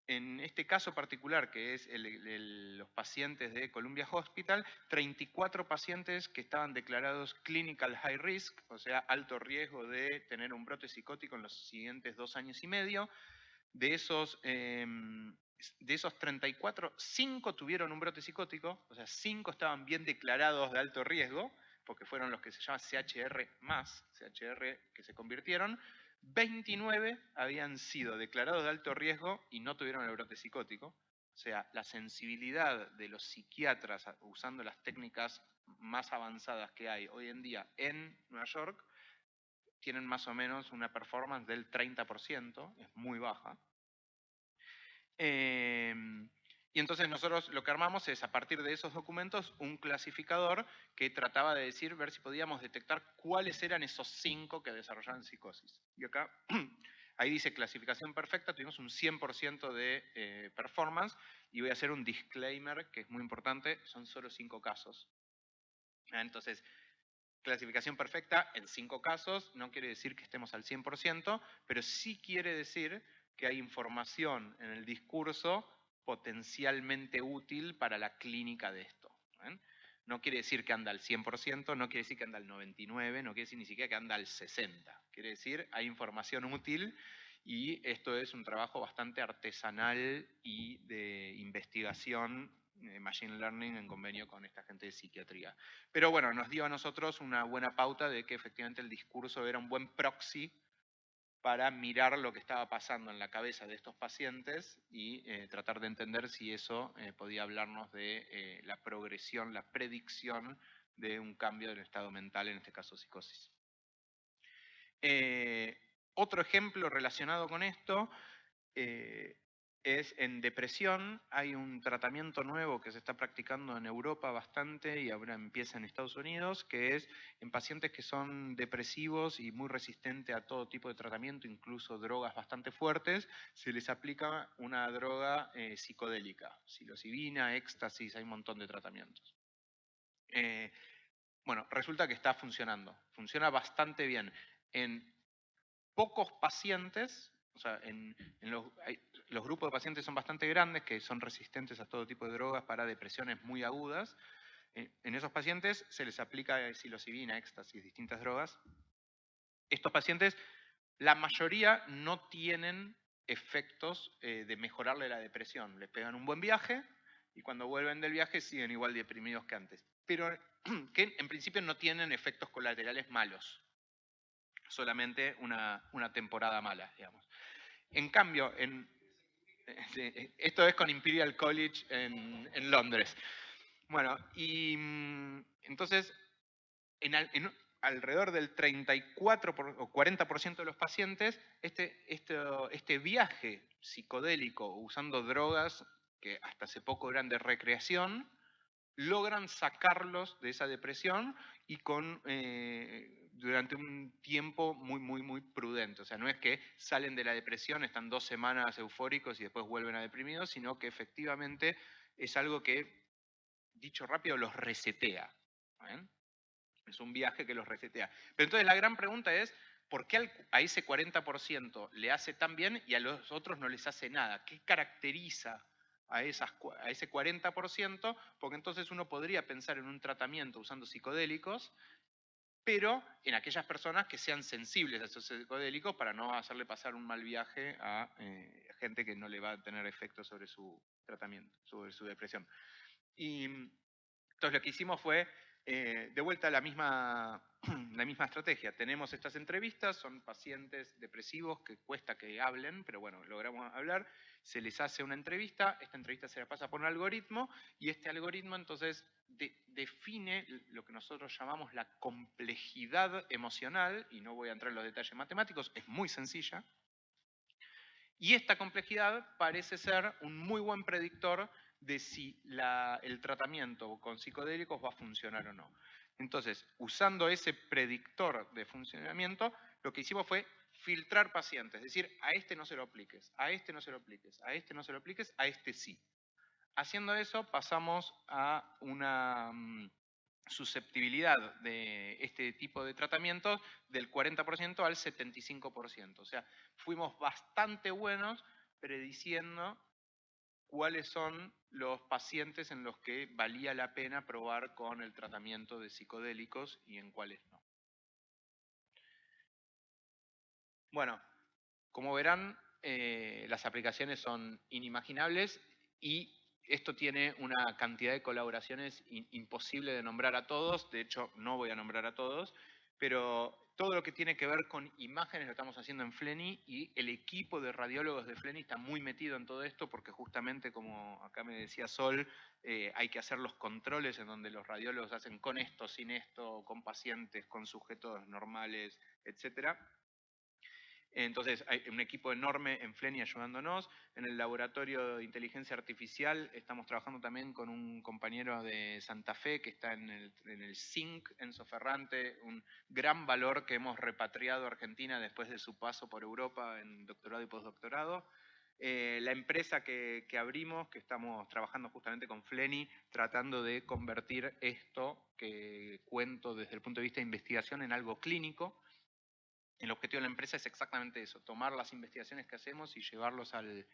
B: en este caso particular, que es los pacientes de Columbia Hospital, 34 pacientes que estaban declarados clinical high risk, o sea, alto riesgo de tener un brote psicótico en los siguientes dos años y medio. De esos, em, de esos 34, 5 tuvieron un brote psicótico, o sea, 5 estaban bien declarados de alto riesgo, porque fueron los que se llaman CHR más, CHR que se convirtieron, 29 habían sido declarados de alto riesgo y no tuvieron el brote psicótico. O sea, la sensibilidad de los psiquiatras usando las técnicas más avanzadas que hay hoy en día en Nueva York tienen más o menos una performance del 30%, es muy baja. Eh, y entonces nosotros lo que armamos es, a partir de esos documentos, un clasificador que trataba de decir, ver si podíamos detectar cuáles eran esos cinco que desarrollaban psicosis. Y acá, ahí dice clasificación perfecta, tuvimos un 100% de eh, performance, y voy a hacer un disclaimer que es muy importante, son solo cinco casos. Ah, entonces, clasificación perfecta en cinco casos, no quiere decir que estemos al 100%, pero sí quiere decir que hay información en el discurso potencialmente útil para la clínica de esto. No quiere decir que anda al 100%, no quiere decir que anda al 99%, no quiere decir ni siquiera que anda al 60%. Quiere decir, hay información útil y esto es un trabajo bastante artesanal y de investigación eh, Machine Learning en convenio con esta gente de psiquiatría. Pero bueno, nos dio a nosotros una buena pauta de que efectivamente el discurso era un buen proxy para mirar lo que estaba pasando en la cabeza de estos pacientes y eh, tratar de entender si eso eh, podía hablarnos de la progresión, la predicción de un cambio del estado mental, en este caso psicosis. otro ejemplo relacionado con esto es en depresión. Hay un tratamiento nuevo que se está practicando en Europa bastante y ahora empieza en Estados Unidos, que es en pacientes que son depresivos y muy resistentes a todo tipo de tratamiento, incluso drogas bastante fuertes, se les aplica una droga eh, psicodélica, psilocibina, éxtasis, hay un montón de tratamientos. Eh, bueno, resulta que está funcionando, funciona bastante bien. En pocos pacientes, o sea, en, los, los grupos de pacientes son bastante grandes, que son resistentes a todo tipo de drogas para depresiones muy agudas. Eh, en esos pacientes se les aplica psilocibina, éxtasis, distintas drogas. Estos pacientes, la mayoría no tienen efectos eh, de mejorarle la depresión. Les pegan un buen viaje y cuando vuelven del viaje siguen igual deprimidos que antes. Pero que en principio no tienen efectos colaterales malos. Solamente una, una temporada mala, digamos. En cambio, en, esto es con Imperial College en, Londres. Bueno, y mm, entonces, en, alrededor del 34 o 40% de los pacientes, este, este, este viaje psicodélico usando drogas que hasta hace poco eran de recreación, logran sacarlos de esa depresión y con eh, durante un tiempo muy, muy, muy prudente. O sea, no es que salen de la depresión, están dos semanas eufóricos y después vuelven a deprimidos, sino que efectivamente es algo que, dicho rápido, los resetea. Es un viaje que los resetea. Pero entonces la gran pregunta es, ¿por qué a ese 40% le hace tan bien y a los otros no les hace nada? ¿Qué caracteriza a, esas, a ese 40%? Porque entonces uno podría pensar en un tratamiento usando psicodélicos pero en aquellas personas que sean sensibles a esos psicodélicos para no hacerle pasar un mal viaje a eh, gente que no le va a tener efecto sobre su tratamiento, sobre su depresión. Y entonces lo que hicimos fue, eh, de vuelta, la misma, la misma estrategia. Tenemos estas entrevistas, son pacientes depresivos que cuesta que hablen, pero bueno, logramos hablar se les hace una entrevista, esta entrevista se la pasa por un algoritmo y este algoritmo entonces define lo que nosotros llamamos la complejidad emocional, y no voy a entrar en los detalles matemáticos, es muy sencilla, y esta complejidad parece ser un muy buen predictor de si el tratamiento con psicodélicos va a funcionar o no. Entonces, usando ese predictor de funcionamiento, lo que hicimos fue filtrar pacientes, es decir, a este no se lo apliques, a este no se lo apliques, a este no se lo apliques, a este sí. Haciendo eso pasamos a una mm, susceptibilidad de este tipo de tratamientos del 40% al 75%. O sea, fuimos bastante buenos prediciendo cuáles son los pacientes en los que valía la pena probar con el tratamiento de psicodélicos y en cuáles no. Bueno, como verán, eh, las aplicaciones son inimaginables y esto tiene una cantidad de colaboraciones imposible de nombrar a todos, de hecho no voy a nombrar a todos, pero todo lo que tiene que ver con imágenes lo estamos haciendo en Fleni y el equipo de radiólogos de Fleni está muy metido en todo esto porque justamente, como acá me decía Sol, eh, hay que hacer los controles en donde los radiólogos hacen con esto, sin esto, con pacientes, con sujetos normales, etcétera. Entonces hay un equipo enorme en Fleni ayudándonos. En el laboratorio de inteligencia artificial estamos trabajando también con un compañero de Santa Fe que está en el, en el CINC, Enzo Ferrante, un gran valor que hemos repatriado a Argentina después de su paso por Europa en doctorado y postdoctorado. Eh, la empresa que, que, abrimos, que estamos trabajando justamente con Fleni, tratando de convertir esto que cuento desde el punto de vista de investigación en algo clínico. El objetivo de la empresa es exactamente eso, tomar las investigaciones que hacemos y llevarlos al,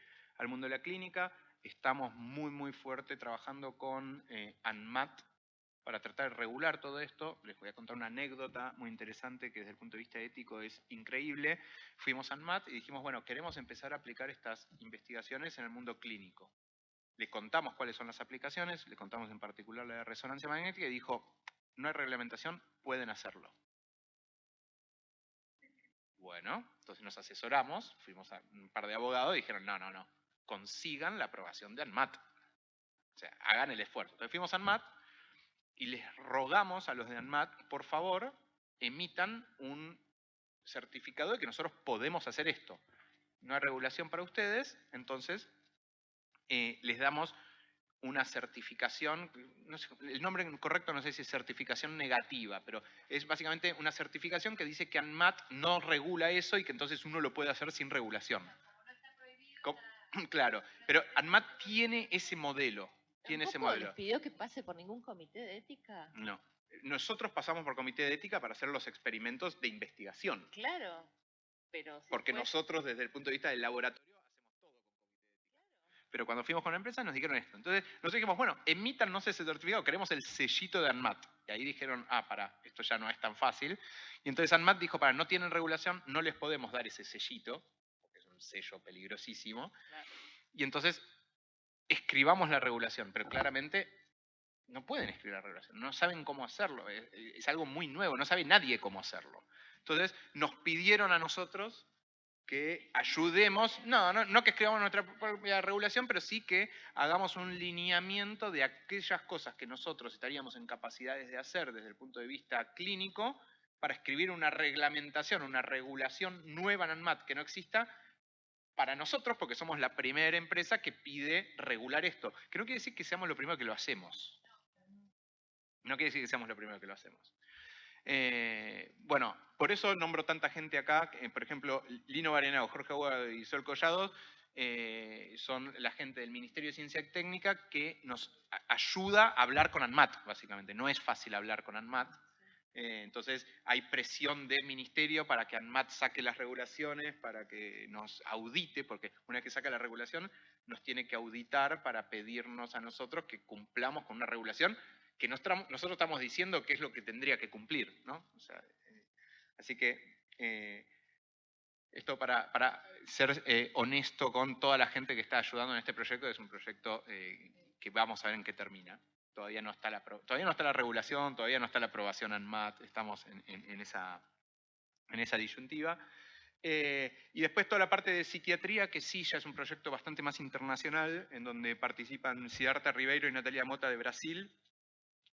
B: mundo de la clínica. Estamos muy, muy fuerte trabajando con eh, ANMAT para tratar de regular todo esto. Les voy a contar una anécdota muy interesante que desde el punto de vista ético es increíble. Fuimos a ANMAT y dijimos, bueno, queremos empezar a aplicar estas investigaciones en el mundo clínico. le contamos cuáles son las aplicaciones, le contamos en particular la resonancia magnética y dijo, no hay reglamentación, pueden hacerlo. Bueno, entonces nos asesoramos, fuimos a un par de abogados y dijeron, no, no, no, consigan la aprobación de ANMAT. O sea, hagan el esfuerzo. Entonces fuimos a ANMAT y les rogamos a los de ANMAT, por favor, emitan un certificado de que nosotros podemos hacer esto. No hay regulación para ustedes, entonces eh, les damos una certificación, el nombre correcto no sé si es certificación negativa, pero es básicamente una certificación que dice que ANMAT no regula eso y que entonces uno lo puede hacer sin regulación. Claro, pero ANMAT tiene ese modelo. Tiene ese modelo.
C: les pidió que pase por ningún comité de ética?
B: No. Nosotros pasamos por comité de ética para hacer los experimentos de investigación.
C: Claro, pero...
B: Porque nosotros desde el punto de vista del laboratorio pero cuando fuimos con la empresa nos dijeron esto. Entonces nosotros dijimos, bueno, emítanos ese certificado, queremos el sellito de ANMAT. Y ahí dijeron, ah, para, esto ya no es tan fácil. Y entonces ANMAT dijo, para, no tienen regulación, no les podemos dar ese sellito, porque es un sello peligrosísimo. Y entonces escribamos la regulación, pero claramente no pueden escribir la regulación, no saben cómo hacerlo, es, es algo muy nuevo, no sabe nadie cómo hacerlo. Entonces nos pidieron a nosotros que ayudemos, no, no, que escribamos nuestra propia regulación, pero sí que hagamos un lineamiento de aquellas cosas que nosotros estaríamos en capacidades de hacer desde el punto de vista clínico para escribir una reglamentación, una regulación nueva en ANMAT que no exista para nosotros, porque somos la primera empresa que pide regular esto. Que no quiere decir que seamos lo primero que lo hacemos. No quiere decir que seamos lo primero que lo hacemos. Eh, bueno, por eso nombro tanta gente acá, por ejemplo, Lino Barenao, Jorge Aguado y Sol Collado eh, son la gente del Ministerio de Ciencia y Técnica que nos ayuda a hablar con ANMAT, básicamente. No es fácil hablar con ANMAT. Eh, entonces hay presión del ministerio para que ANMAT saque las regulaciones, para que nos audite, porque una vez que saca la regulación nos tiene que auditar para pedirnos a nosotros que cumplamos con una regulación que nosotros estamos diciendo qué es lo que tendría que cumplir. ¿no? Eh, así que eh, esto para, para ser eh, honesto con toda la gente que está ayudando en este proyecto, es un proyecto que vamos a ver en qué termina. Todavía no, está la, todavía no está la regulación, todavía no está la aprobación ANMAT, estamos en, esa, en esa disyuntiva. y después toda la parte de psiquiatría, que sí, ya es un proyecto bastante más internacional, en donde participan Siddhartha Ribeiro y Natalia Mota de Brasil,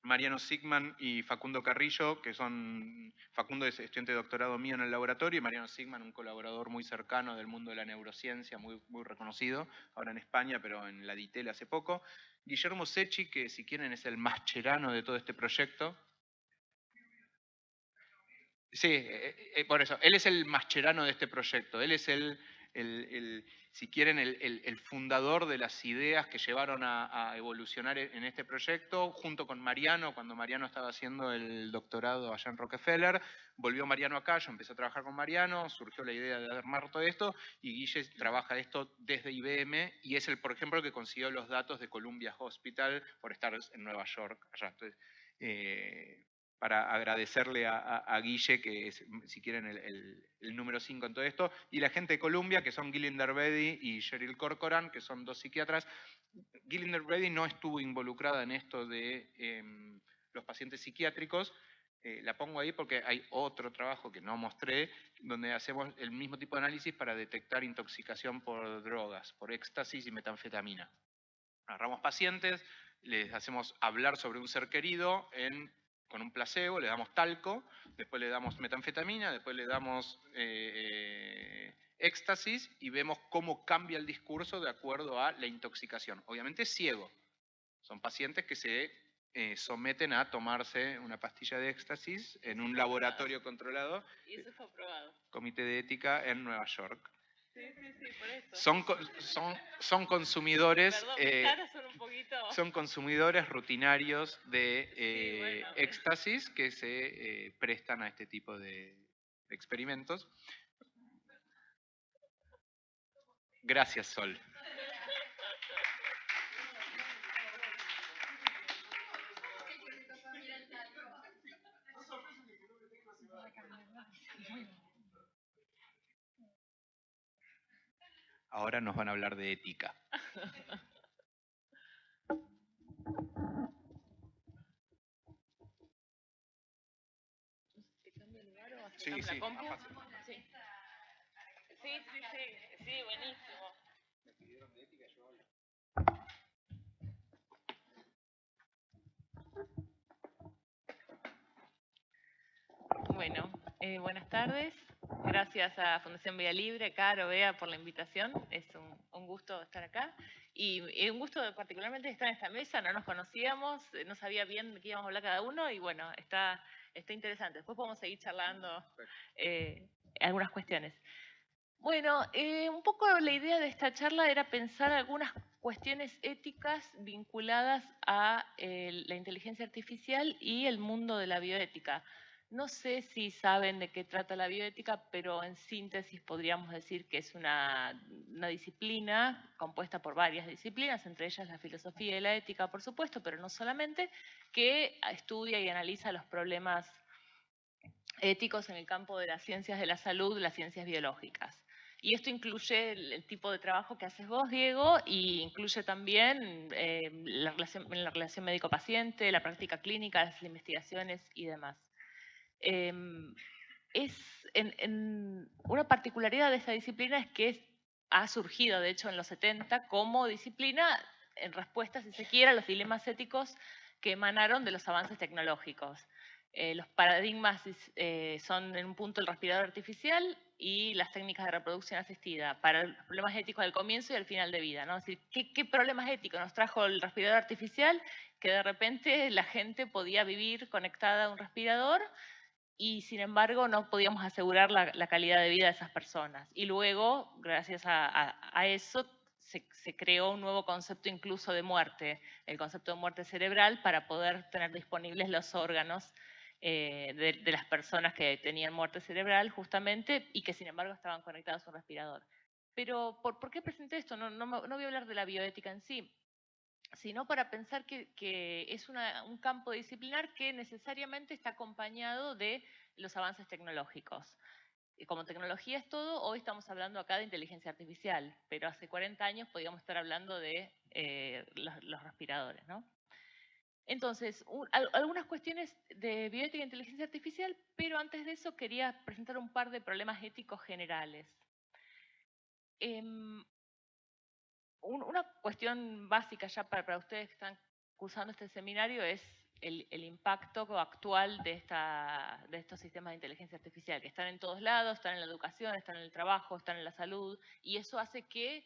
B: Mariano Sigman y Facundo Carrillo, que son, Facundo es estudiante de doctorado mío en el laboratorio, y Mariano Sigman, un colaborador muy cercano del mundo de la neurociencia, muy, reconocido, ahora en España, pero en la DITEL hace poco. Guillermo Sechi, que si quieren es el mascherano de todo este proyecto. Sí, eh, eh, por eso, él es el mascherano de este proyecto, él es el, si quieren, el, fundador de las ideas que llevaron a, evolucionar en este proyecto, junto con Mariano, cuando Mariano estaba haciendo el doctorado allá en Rockefeller, volvió Mariano acá, yo empecé a trabajar con Mariano, surgió la idea de armar todo esto, y Guille trabaja esto desde IBM, y es el, por ejemplo, que consiguió los datos de Columbia Hospital por estar en Nueva York. Allá. Eh, para agradecerle a, Guille, que es, si quieren, el, número 5 en todo esto, y la gente de Columbia, que son Gillinder Bedi y Cheryl Corcoran, que son dos psiquiatras. Gillinder Bedi no estuvo involucrada en esto de em, los pacientes psiquiátricos, eh, la pongo ahí porque hay otro trabajo que no mostré, donde hacemos el mismo tipo de análisis para detectar intoxicación por drogas, por éxtasis y metanfetamina. Agarramos pacientes, les hacemos hablar sobre un ser querido en con un placebo, le damos talco, después le damos metanfetamina, después le damos eh, eh, éxtasis y vemos cómo cambia el discurso de acuerdo a la intoxicación. Obviamente es ciego. Son pacientes que se eh, someten a tomarse una pastilla de éxtasis en un laboratorio controlado.
C: Y eso fue aprobado.
B: Comité de ética en Nueva York.
C: Son,
B: son, son consumidores.
C: Eh,
B: son, consumidores rutinarios de eh, éxtasis que se eh, prestan a este tipo de experimentos. Gracias, Sol. ahora nos van a hablar de ética. Sí, sí,
C: sí, sí, buenísimo. Me pidieron de ética, yo hablo. Bueno, eh, buenas tardes. Gracias a Fundación Vía Libre, Caro, Bea, por la invitación. Es un, gusto estar acá. Y, un gusto particularmente estar en esta mesa. No nos conocíamos, no sabía bien de qué íbamos a hablar cada uno y bueno, está, está interesante. Después podemos seguir charlando eh, algunas cuestiones. Bueno, eh, un poco la idea de esta charla era pensar algunas cuestiones éticas vinculadas a la inteligencia artificial y el mundo de la bioética. No sé si saben de qué trata la bioética, pero en síntesis podríamos decir que es una, disciplina compuesta por varias disciplinas, entre ellas la filosofía y la ética, por supuesto, pero no solamente, que estudia y analiza los problemas éticos en el campo de las ciencias de la salud, las ciencias biológicas. Y esto incluye el, tipo de trabajo que haces vos, Diego, y incluye también eh, la, relación, la relación médico-paciente, la práctica clínica, las investigaciones y demás. Em, es en, una particularidad de esta disciplina es que ha surgido, de hecho, en los 70 como disciplina en respuesta, si se quiere, a los dilemas éticos que emanaron de los avances tecnológicos. Eh, los paradigmas eh, son en un punto el respirador artificial y las técnicas de reproducción asistida para los problemas éticos al comienzo y al final de vida. ¿no? Es decir, ¿qué, ¿qué, problemas éticos nos trajo el respirador artificial? Que de repente la gente podía vivir conectada a un respirador y sin embargo no podíamos asegurar la, calidad de vida de esas personas. Y luego, gracias a, eso, se, creó un nuevo concepto incluso de muerte, el concepto de muerte cerebral, para poder tener disponibles los órganos eh, de, las personas que tenían muerte cerebral justamente y que sin embargo estaban conectados a un respirador. Pero, ¿por, ¿por qué presenté esto? No, no, no voy a hablar de la bioética en sí, sino para pensar que, es un campo disciplinar que necesariamente está acompañado de los avances tecnológicos. Y como tecnología es todo, hoy estamos hablando acá de inteligencia artificial, pero hace 40 años podíamos estar hablando de eh, los, respiradores. Entonces, algunas cuestiones de bioética e inteligencia artificial, pero antes de eso quería presentar un par de problemas éticos generales. Una cuestión básica ya para, ustedes que están cursando este seminario es el, impacto actual de estos sistemas de inteligencia artificial, que están en todos lados, están en la educación, están en el trabajo, están en la salud, y eso hace que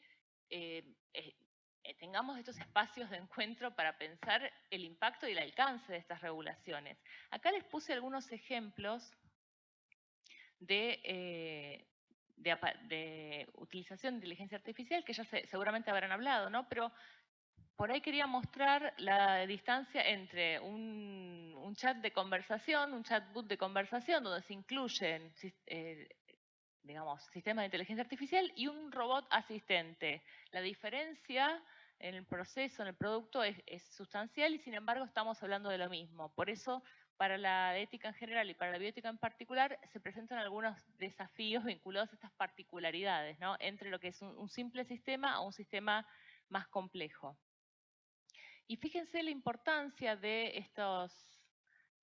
C: eh, eh, eh, tengamos estos espacios de encuentro para pensar el impacto y el alcance de estas regulaciones. Acá les puse algunos ejemplos de, de, utilización de inteligencia artificial, que ya seguramente habrán hablado, ¿no? Pero por ahí quería mostrar la distancia entre un, chat de conversación, un chatbot de conversación, donde se incluyen, eh, digamos, sistemas de inteligencia artificial y un robot asistente. La diferencia en el proceso, en el producto, es, es sustancial y sin embargo estamos hablando de lo mismo. Por eso para la ética en general y para la bioética en particular, se presentan algunos desafíos vinculados a estas particularidades, entre lo que es un, simple sistema a un sistema más complejo. Y fíjense la importancia de estos,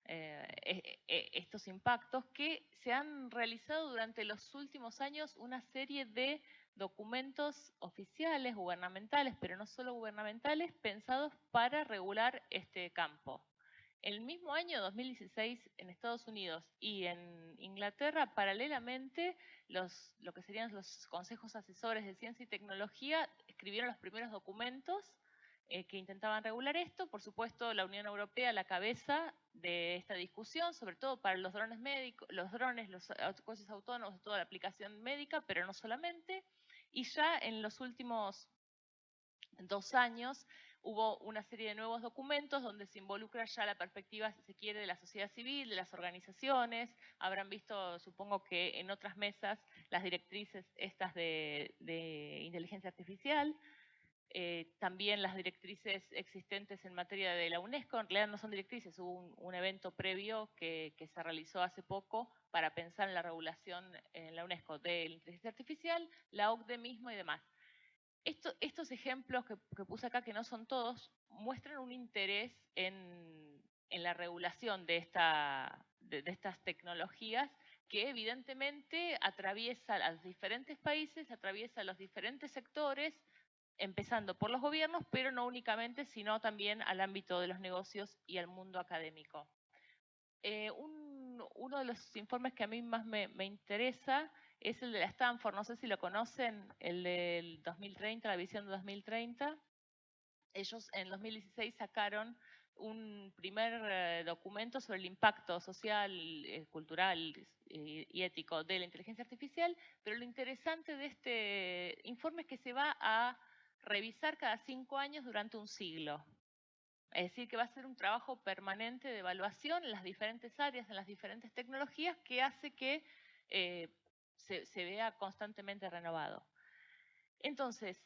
C: eh, e, e, estos impactos que se han realizado durante los últimos años una serie de documentos oficiales, gubernamentales, pero no solo gubernamentales, pensados para regular este campo. El mismo año 2016 en Estados Unidos y en Inglaterra, paralelamente, los, lo que serían los consejos asesores de ciencia y tecnología escribieron los primeros documentos eh, que intentaban regular esto. Por supuesto, la Unión Europea la cabeza de esta discusión, sobre todo para los drones médicos, los drones, los coches autónomos, toda la aplicación médica, pero no solamente. Y ya en los últimos dos años hubo una serie de nuevos documentos donde se involucra ya la perspectiva, si se quiere, de la sociedad civil, de las organizaciones. Habrán visto, supongo que en otras mesas, las directrices estas de, inteligencia artificial. Eh, también las directrices existentes en materia de la UNESCO, en realidad no son directrices, hubo un, evento previo que, se realizó hace poco para pensar en la regulación en la UNESCO de la inteligencia artificial, la OCDE mismo y demás estos ejemplos que, puse acá, que no son todos, muestran un interés en, la regulación de, estas tecnologías que evidentemente atraviesa a los diferentes países, atraviesa a los diferentes sectores, empezando por los gobiernos, pero no únicamente, sino también al ámbito de los negocios y al mundo académico. Eh, uno de los informes que a mí más me, interesa es el de la Stanford, no sé si lo conocen, el del 2030, la visión de 2030. Ellos en 2016 sacaron un primer eh, documento sobre el impacto social, eh, cultural y ético de la inteligencia artificial, pero lo interesante de este informe es que se va a revisar cada cinco años durante un siglo. Es decir, que va a ser un trabajo permanente de evaluación en las diferentes áreas, en las diferentes tecnologías, que hace que se, vea constantemente renovado. Entonces,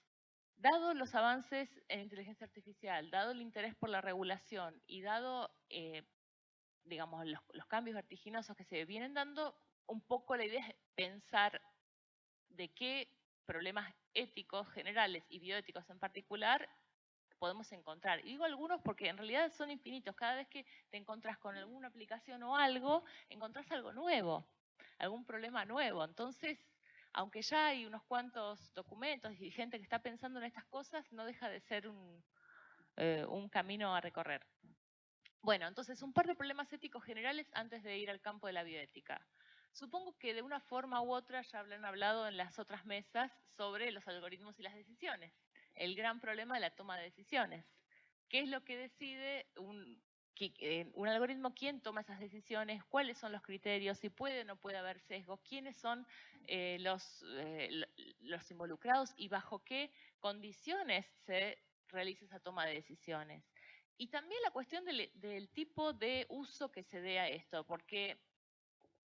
C: dado los avances en inteligencia artificial, dado el interés por la regulación y dado, eh, digamos, los, los cambios vertiginosos que se vienen dando, un poco la idea es pensar de qué problemas éticos generales y bioéticos en particular podemos encontrar. Y digo algunos porque en realidad son infinitos. Cada vez que te encontrás con alguna aplicación o algo, encontrás algo nuevo, algún problema nuevo. Entonces, aunque ya hay unos cuantos documentos y gente que está pensando en estas cosas, no deja de ser un, eh, un camino a recorrer. Bueno, entonces un par de problemas éticos generales antes de ir al campo de la bioética. Supongo que de una forma u otra ya habrán hablado en las otras mesas sobre los algoritmos y las decisiones. El gran problema de la toma de decisiones. ¿Qué es lo que decide un, un algoritmo? ¿Quién toma esas decisiones? ¿Cuáles son los criterios? ¿Si puede o no puede haber sesgo? ¿Quiénes son eh, los, eh, los involucrados? ¿Y bajo qué condiciones se realiza esa toma de decisiones? Y también la cuestión del, del tipo de uso que se dé a esto, porque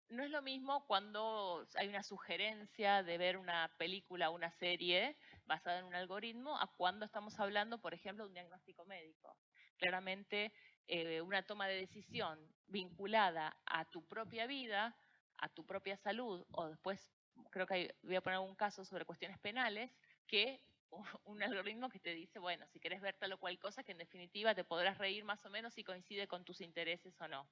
C: no es lo mismo cuando hay una sugerencia de ver una película o una serie basada en un algoritmo a cuando estamos hablando, por ejemplo, de un diagnóstico médico. Claramente, eh, una toma de decisión vinculada a tu propia vida, a tu propia salud, o después, creo que voy a poner un caso sobre cuestiones penales, que un algoritmo que te dice, bueno, si querés ver tal o cual cosa, que en definitiva te podrás reír más o menos si coincide con tus intereses o no.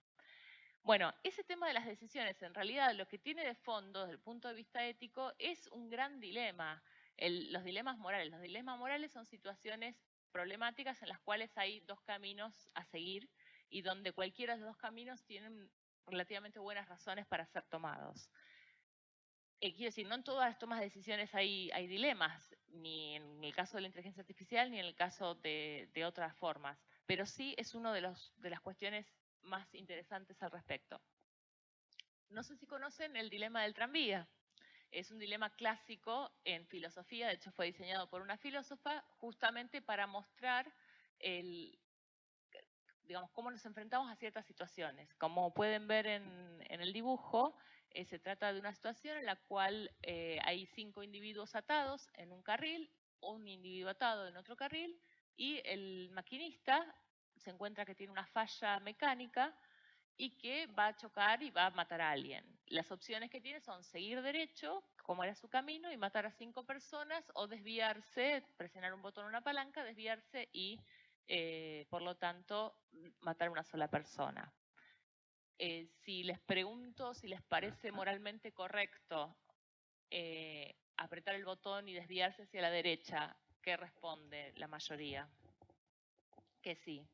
C: Bueno, ese tema de las decisiones, en realidad lo que tiene de fondo desde el punto de vista ético es un gran dilema, los dilemas morales. Los dilemas morales son situaciones problemáticas en las cuales hay dos caminos a seguir y donde cualquiera de los dos caminos tienen relativamente buenas razones para ser tomados. Eh, quiero decir, no en todas las tomas de decisiones hay, hay, dilemas, ni en el caso de la inteligencia artificial, ni en el caso de, de otras formas, pero sí es una de, de las cuestiones más interesantes al respecto. No sé si conocen el dilema del tranvía. Es un dilema clásico en filosofía, de hecho fue diseñado por una filósofa justamente para mostrar el, digamos, cómo nos enfrentamos a ciertas situaciones. Como pueden ver en, el dibujo, eh, se trata de una situación en la cual eh, hay cinco individuos atados en un carril, un individuo atado en otro carril, y el maquinista se encuentra que tiene una falla mecánica y que va a chocar y va a matar a alguien. Las opciones que tiene son seguir derecho, como era su camino, y matar a cinco personas, o desviarse, presionar un botón o una palanca, desviarse y, eh, por lo tanto, matar a una sola persona. Eh, si les pregunto si les parece moralmente correcto eh, apretar el botón y desviarse hacia la derecha, ¿qué responde la mayoría? Que sí.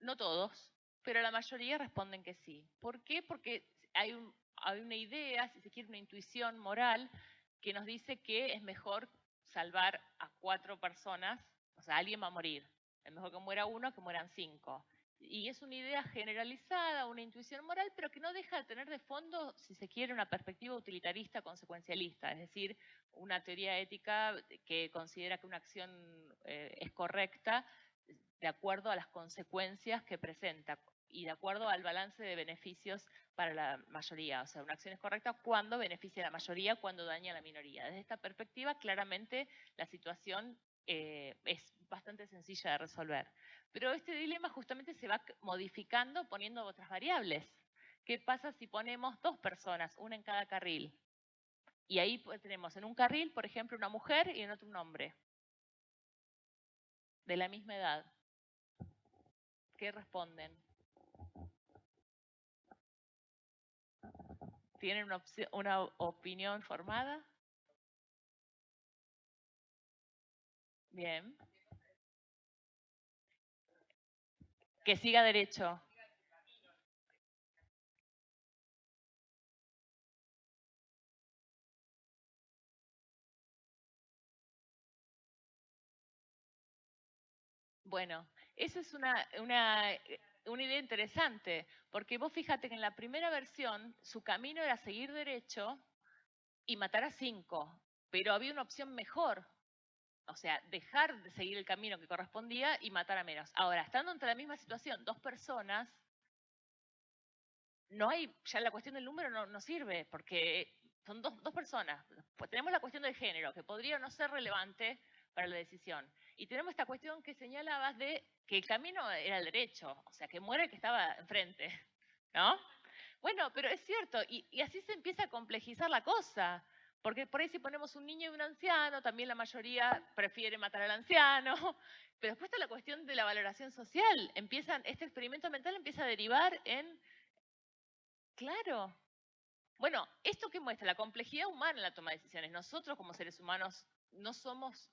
C: No todos, pero la mayoría responden que sí. ¿Por qué? Porque hay, una idea, si se quiere, una intuición moral que nos dice que es mejor salvar a cuatro personas, o sea, alguien va a morir. Es mejor que muera uno que mueran cinco. Y es una idea generalizada, una intuición moral, pero que no deja de tener de fondo, si se quiere, una perspectiva utilitarista consecuencialista, es decir, una teoría ética que considera que una acción eh, es correcta de acuerdo a las consecuencias que presenta y de acuerdo al balance de beneficios para la mayoría. O sea, una acción es correcta cuando beneficia a la mayoría, cuando daña a la minoría. Desde esta perspectiva, claramente la situación eh, es bastante sencilla de resolver. Pero este dilema justamente se va modificando poniendo otras variables. ¿Qué pasa si ponemos dos personas, una en cada carril? Y ahí pues, tenemos en un carril, por ejemplo, una mujer y en otro un hombre, de la misma edad. ¿Qué responden? ¿Tienen una, una opinión formada? Bien. Que siga derecho. Bueno, esa es una, una, una, idea interesante, porque vos fíjate que en la primera versión su camino era seguir derecho y matar a cinco, pero había una opción mejor, o sea, dejar de seguir el camino que correspondía y matar a menos. Ahora, estando entre la misma situación, dos personas, no hay, ya la cuestión del número no, no sirve, porque son dos, dos personas. Pues tenemos la cuestión del género, que podría no ser relevante para la decisión. Y tenemos esta cuestión que señalabas de que el camino era el derecho, o sea, que muere el que estaba enfrente, ¿no? Bueno, pero es cierto, y, así se empieza a complejizar la cosa. Porque por ahí si ponemos un niño y un anciano, también la mayoría prefiere matar al anciano. Pero después está la cuestión de la valoración social. Empiezan, este experimento mental empieza a derivar en, claro, bueno, esto que muestra la complejidad humana en la toma de decisiones. Nosotros como seres humanos no somos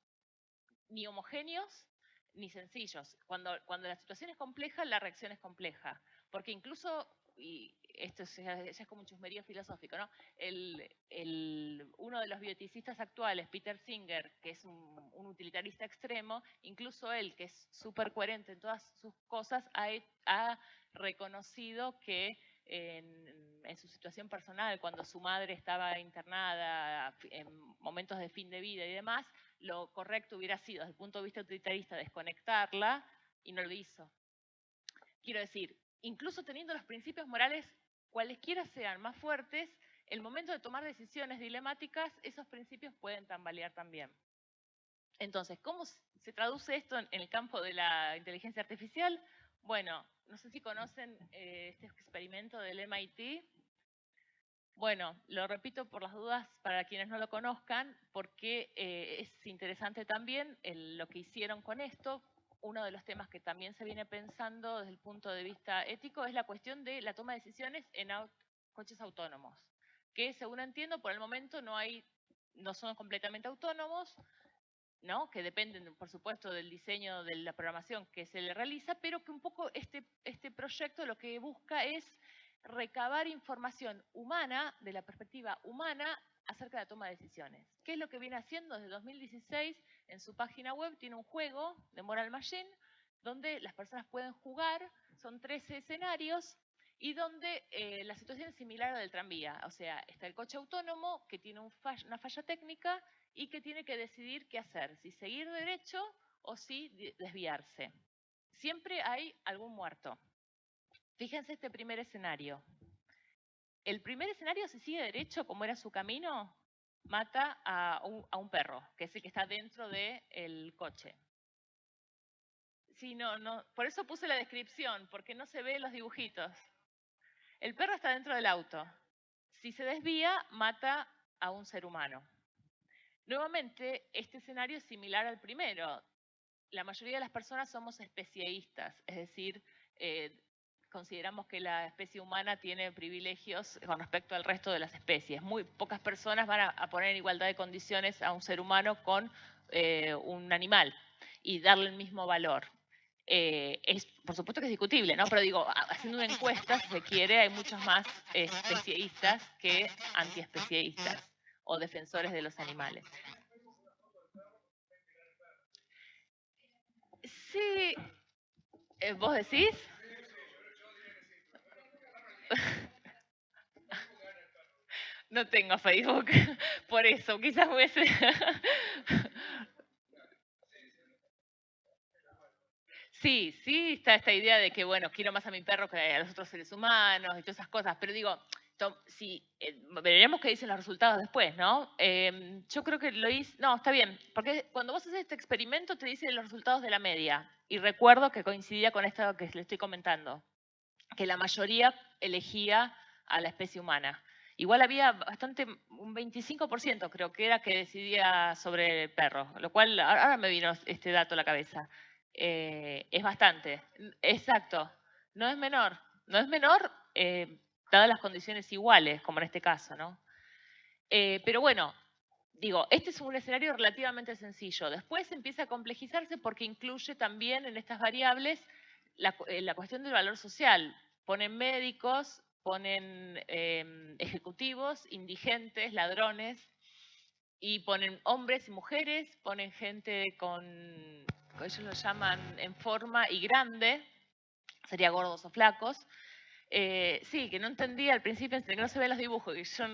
C: ni homogéneos ni sencillos. Cuando, cuando la situación es compleja, la reacción es compleja. Porque incluso, y esto ya, es como un chusmerío filosófico, ¿no? El, uno de los bioticistas actuales, Peter Singer, que es un, utilitarista extremo, incluso él, que es súper coherente en todas sus cosas, ha, ha reconocido que en, su situación personal, cuando su madre estaba internada en momentos de fin de vida y demás, lo correcto hubiera sido, desde el punto de vista utilitarista, desconectarla y no lo hizo. Quiero decir, incluso teniendo los principios morales cualesquiera sean más fuertes, el momento de tomar decisiones dilemáticas, esos principios pueden tambalear también. Entonces, ¿cómo se traduce esto en el campo de la inteligencia artificial? Bueno, no sé si conocen eh, este experimento del MIT, bueno, lo repito por las dudas para quienes no lo conozcan, porque eh, es interesante también lo que hicieron con esto. Uno de los temas que también se viene pensando desde el punto de vista ético es la cuestión de la toma de decisiones en coches autónomos, que según entiendo por el momento no hay, no son completamente autónomos, ¿no? que dependen, por supuesto, del diseño de la programación que se le realiza, pero que un poco este, este proyecto lo que busca es recabar información humana, de la perspectiva humana, acerca de la toma de decisiones. ¿Qué es lo que viene haciendo desde 2016? En su página web tiene un juego de Moral Machine, donde las personas pueden jugar, son 13 escenarios, y donde eh, la situación es similar a la del tranvía. O sea, está el coche autónomo que tiene una falla técnica y que tiene que decidir qué hacer, si seguir derecho o si desviarse. Siempre hay algún muerto. Fíjense este primer escenario. El primer escenario, si sigue derecho, como era su camino, mata a un, perro, que es el que está dentro del coche. Sí, no, no, por eso puse la descripción, porque no se ve los dibujitos. El perro está dentro del auto. Si se desvía, mata a un ser humano. Nuevamente, este escenario es similar al primero. La mayoría de las personas somos especialistas, es decir, eh, consideramos que la especie humana tiene privilegios con respecto al resto de las especies. Muy pocas personas van a, poner en igualdad de condiciones a un ser humano con eh, un animal y darle el mismo valor. Eh, es, por supuesto que es discutible, ¿no? Pero digo, haciendo una encuesta, si se quiere, hay muchos más especialistas que antiespecialistas o defensores de los animales. Sí, eh, ¿vos decís? No tengo Facebook, por eso, quizás hubiese... Sí, sí, está esta idea de que, bueno, quiero más a mi perro que a los otros seres humanos y todas esas cosas, pero digo, si, eh, veremos qué dicen los resultados después, ¿no? Em, yo creo que lo hice, no, está bien, porque cuando vos haces este experimento te dicen los resultados de la media, y recuerdo que coincidía con esto que le estoy comentando que la mayoría elegía a la especie humana. Igual había bastante, un 25% creo que era que decidía sobre el perro, lo cual ahora me vino este dato a la cabeza. Eh, es bastante, exacto, no es menor, no es menor, eh, dadas las condiciones iguales, como en este caso, ¿no? Eh, pero bueno, digo, este es un escenario relativamente sencillo. Después empieza a complejizarse porque incluye también en estas variables la, cuestión del valor social. Ponen médicos, ponen em, ejecutivos, indigentes, ladrones, y ponen hombres y mujeres, ponen gente con, ellos lo llaman en forma y grande, sería gordos o flacos. Eh, sí, que no entendía al principio, que no se ven los dibujos, que yo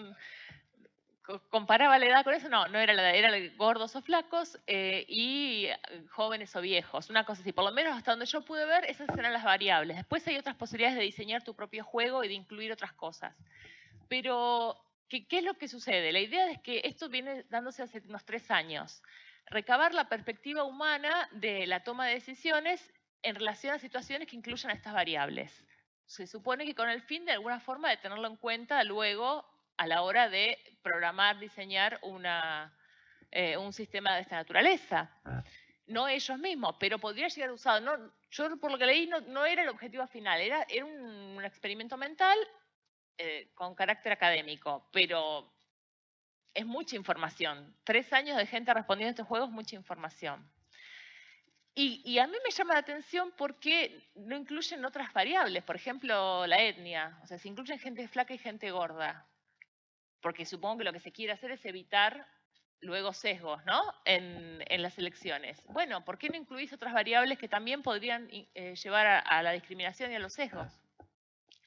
C: comparaba la edad con eso, no, no era la edad, era gordos o flacos eh, y eh, jóvenes o viejos, una cosa así. Por lo menos hasta donde yo pude ver, esas eran las variables. Después hay otras posibilidades de diseñar tu propio juego y de incluir otras cosas. Pero, ¿qué, qué es lo que sucede? La idea es que esto viene dándose hace unos tres años. Recabar la perspectiva humana de la toma de decisiones en relación a situaciones que incluyan estas variables. Se supone que con el fin de alguna forma de tenerlo en cuenta luego a la hora de programar, diseñar una, eh, un sistema de esta naturaleza. Ah. No ellos mismos, pero podría llegar usado. No, yo por lo que leí no, era el objetivo final, era, era un, experimento mental eh, con carácter académico, pero es mucha información. Tres años de gente respondiendo a estos juegos, mucha información. Y, y, a mí me llama la atención porque no incluyen otras variables, por ejemplo, la etnia. O sea, se incluyen gente flaca y gente gorda porque supongo que lo que se quiere hacer es evitar luego sesgos ¿no? en, las elecciones. Bueno, ¿por qué no incluís otras variables que también podrían eh, llevar a, la discriminación y a los sesgos?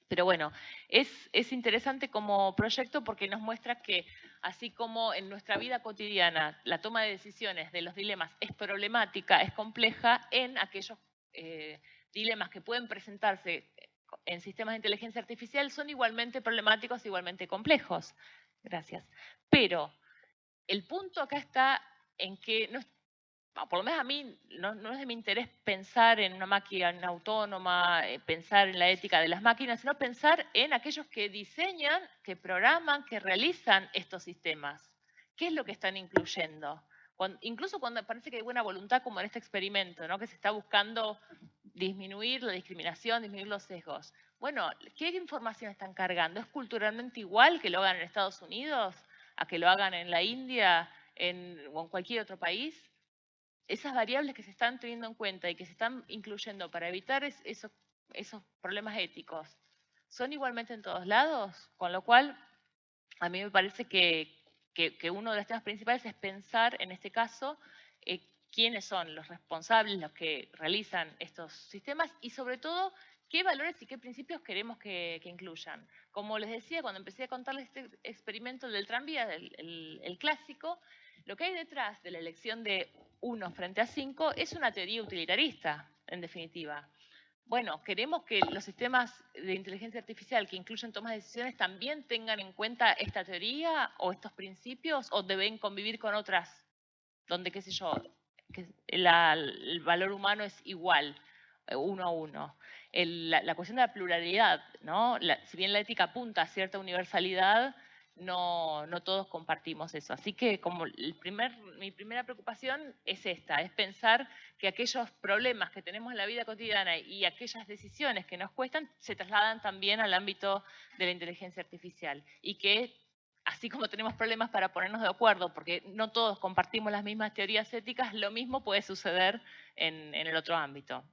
C: Pero bueno, es, es interesante como proyecto porque nos muestra que así como en nuestra vida cotidiana la toma de decisiones de los dilemas es problemática, es compleja, en aquellos eh, dilemas que pueden presentarse en sistemas de inteligencia artificial son igualmente problemáticos, igualmente complejos. Gracias. Pero el punto acá está en que, no, por lo menos a mí, no, es de mi interés pensar en una máquina autónoma, eh, pensar en la ética de las máquinas, sino pensar en aquellos que diseñan, que programan, que realizan estos sistemas. ¿Qué es lo que están incluyendo? incluso cuando parece que hay buena voluntad, como en este experimento, ¿no? que se está buscando disminuir la discriminación, disminuir los sesgos. Bueno, ¿qué información están cargando? ¿Es culturalmente igual que lo hagan en Estados Unidos a que lo hagan en la India o en cualquier otro país? Esas variables que se están teniendo en cuenta y que se están incluyendo para evitar esos, problemas éticos, ¿son igualmente en todos lados? Con lo cual, a mí me parece que, uno de los temas principales es pensar, en este caso, eh, quiénes son los responsables, los que realizan estos sistemas y sobre todo qué valores y qué principios queremos que, incluyan. Como les decía, cuando empecé a contarles este experimento del tranvía, el, clásico, lo que hay detrás de la elección de uno frente a cinco es una teoría utilitarista, en definitiva. Bueno, queremos que los sistemas de inteligencia artificial que incluyen tomas de decisiones también tengan en cuenta esta teoría o estos principios o deben convivir con otras donde, qué sé yo, que el valor humano es igual, eh, uno a uno la, cuestión de la pluralidad, ¿no? si bien la ética apunta a cierta universalidad, no, no todos compartimos eso. Así que como el primer, mi primera preocupación es esta, es pensar que aquellos problemas que tenemos en la vida cotidiana y aquellas decisiones que nos cuestan se trasladan también al ámbito de la inteligencia artificial y que así como tenemos problemas para ponernos de acuerdo, porque no todos compartimos las mismas teorías éticas, lo mismo puede suceder en el otro ámbito.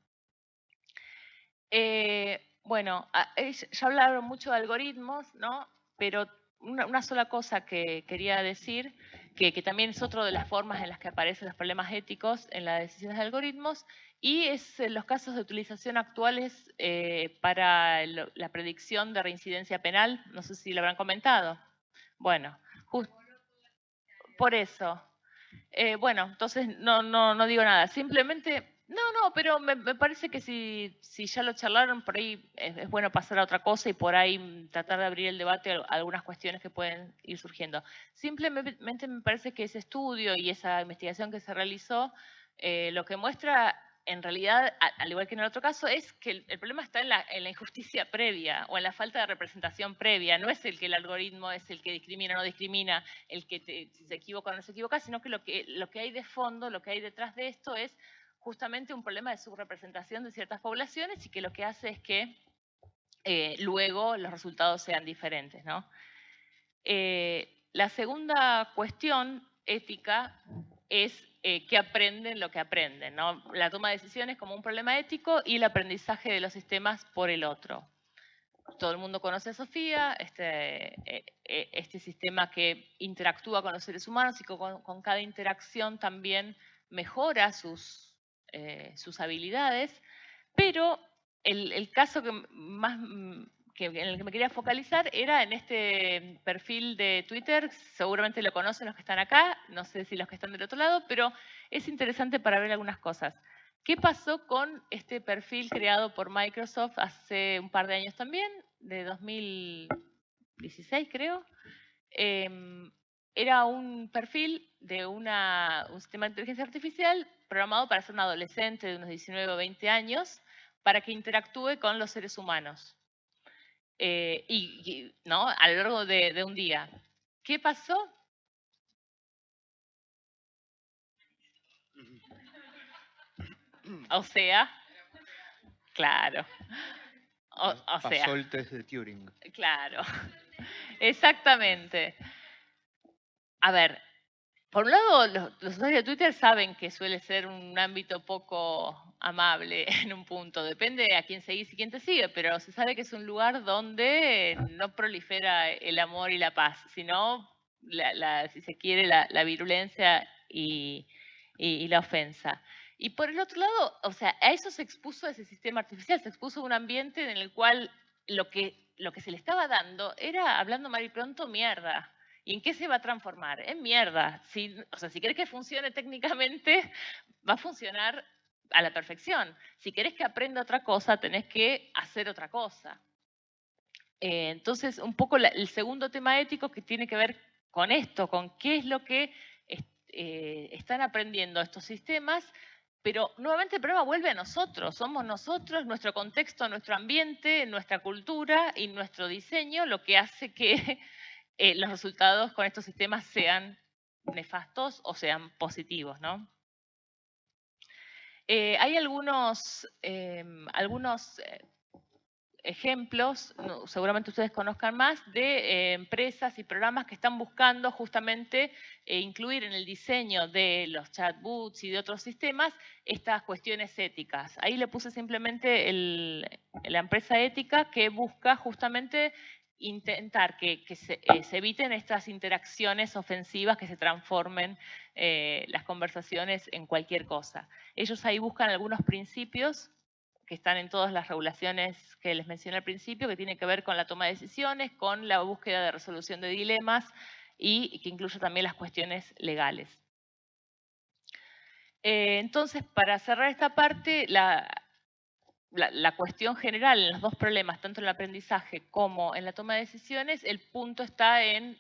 C: Eh, bueno, ya hablaron mucho de algoritmos, ¿no? Pero una, sola cosa que quería decir, que, también es otra de las formas en las que aparecen los problemas éticos en las decisiones de algoritmos, y es en los casos de utilización actuales eh, para la predicción de reincidencia penal. No sé si lo habrán comentado. Bueno, por eso. Eh, bueno, entonces no, no, no digo nada. Simplemente no, no, pero me, parece que si, si, ya lo charlaron, por ahí es, bueno pasar a otra cosa y por ahí tratar de abrir el debate a algunas cuestiones que pueden ir surgiendo. Simplemente me parece que ese estudio y esa investigación que se realizó, eh, lo que muestra en realidad, al igual que en el otro caso, es que el, problema está en la, injusticia previa o en la falta de representación previa. No es el que el algoritmo es el que discrimina o no discrimina, el que se equivoca o no se equivoca, sino que lo, que hay de fondo, lo que hay detrás de esto es justamente un problema de subrepresentación de ciertas poblaciones y que lo que hace es que eh, luego los resultados sean diferentes. la segunda cuestión ética es eh, que aprenden lo que aprenden. La toma de decisiones como un problema ético y el aprendizaje de los sistemas por el otro. Todo el mundo conoce a Sofía, este, eh, eh, este sistema que interactúa con los seres humanos y con, con cada interacción también mejora sus, sus habilidades, pero el, caso que más que, en el que me quería focalizar era en este perfil de Twitter, seguramente lo conocen los que están acá, no sé si los que están del otro lado, pero es interesante para ver algunas cosas. ¿Qué pasó con este perfil creado por Microsoft hace un par de años también, de 2016 creo? Em, era un perfil de una, un sistema de inteligencia artificial programado para ser un adolescente de unos 19 o 20 años para que interactúe con los seres humanos. Eh, y, ¿no? a lo largo de, un día. ¿Qué pasó? O sea, claro.
B: O, Pasó sea, el test de Turing.
C: Claro, exactamente. A ver, por un lado, los, usuarios de Twitter saben que suele ser un ámbito poco amable en un punto. Depende a quién seguís y quién te sigue, pero se sabe que es un lugar donde no prolifera el amor y la paz, sino, si se quiere, la, virulencia y, la ofensa. Y por el otro lado, o sea, a eso se expuso ese sistema artificial, se expuso un ambiente en el cual lo que, lo que se le estaba dando era, hablando mal y pronto, mierda. ¿Y en qué se va a transformar? En mierda. Si, o sea, si querés que funcione técnicamente, va a funcionar a la perfección. Si querés que aprenda otra cosa, tenés que hacer otra cosa. Eh, entonces, un poco el segundo tema ético que tiene que ver con esto, con qué es lo que eh, están aprendiendo estos sistemas, pero nuevamente el problema vuelve a nosotros, somos nosotros, nuestro contexto, nuestro ambiente, nuestra cultura y nuestro diseño lo que hace que eh, los resultados con estos sistemas sean nefastos o sean positivos. ¿no? Eh, hay algunos, em, algunos eh, ejemplos, seguramente ustedes conozcan más, de empresas y programas que están buscando justamente incluir en el diseño de los chatbots y de otros sistemas estas cuestiones éticas. Ahí le puse simplemente la empresa ética que busca justamente intentar que, eh, se, eviten estas interacciones ofensivas que se transformen eh, las conversaciones en cualquier cosa. Ellos ahí buscan algunos principios que están en todas las regulaciones que les mencioné al principio, que tienen que ver con la toma de decisiones, con la búsqueda de resolución de dilemas y que incluye también las cuestiones legales. Eh, entonces, para cerrar esta parte, la, la, cuestión general en los dos problemas, tanto en el aprendizaje como en la toma de decisiones, el punto está en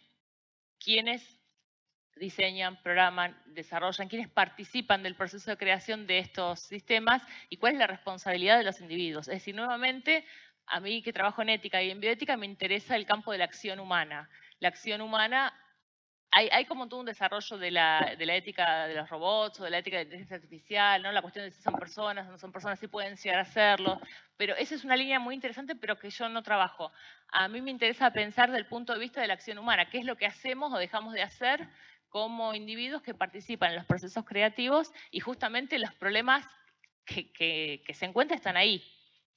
C: quiénes diseñan, programan, desarrollan, quiénes participan del proceso de creación de estos sistemas y cuál es la responsabilidad de los individuos. Es decir, nuevamente, a mí que trabajo en ética y en bioética me interesa el campo de la acción humana. La acción humana hay, como todo un desarrollo de la, ética de los robots o de la ética de inteligencia artificial, ¿no? la cuestión de si son personas o no son personas, si pueden llegar a hacerlo, pero esa es una línea muy interesante, pero que yo no trabajo. A mí me interesa pensar desde el punto de vista de la acción humana, qué es lo que hacemos o dejamos de hacer como individuos que participan en los procesos creativos y justamente los problemas que se encuentran están ahí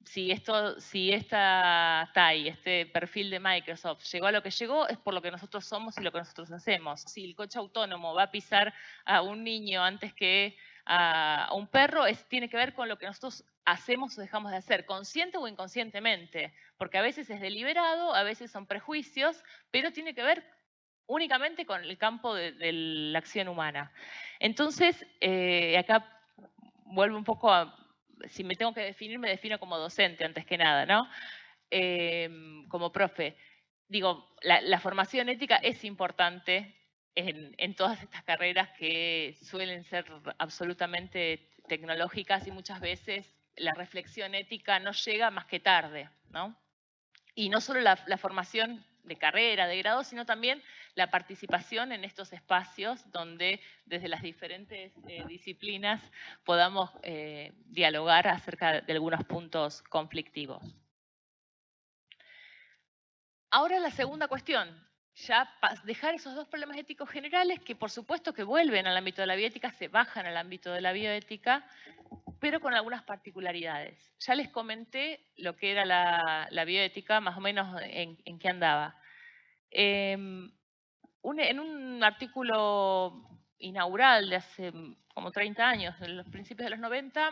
C: si, esto, si esta TAI, este perfil de Microsoft, llegó a lo que llegó, es por lo que nosotros somos y lo que nosotros hacemos. Si el coche autónomo va a pisar a un niño antes que a un perro, es, tiene que ver con lo que nosotros hacemos o dejamos de hacer, consciente o inconscientemente, porque a veces es deliberado, a veces son prejuicios, pero tiene que ver únicamente con el campo de, la acción humana. Entonces, eh, acá vuelvo un poco a si me tengo que definir, me defino como docente antes que nada, ¿no? Em, como profe. Digo, la, formación ética es importante en, todas estas carreras que suelen ser absolutamente tecnológicas y muchas veces la reflexión ética no llega más que tarde, ¿no? Y no solo la formación de carrera, de grado, sino también la participación en estos espacios donde desde las diferentes eh, disciplinas podamos eh, dialogar acerca de algunos puntos conflictivos. Ahora la segunda cuestión, ya dejar esos dos problemas éticos generales que por supuesto que vuelven al ámbito de la bioética, se bajan al ámbito de la bioética, pero con algunas particularidades. Ya les comenté lo que era la, bioética, más o menos en, qué andaba. Em, en un artículo inaugural de hace como 30 años, en los principios de los 90,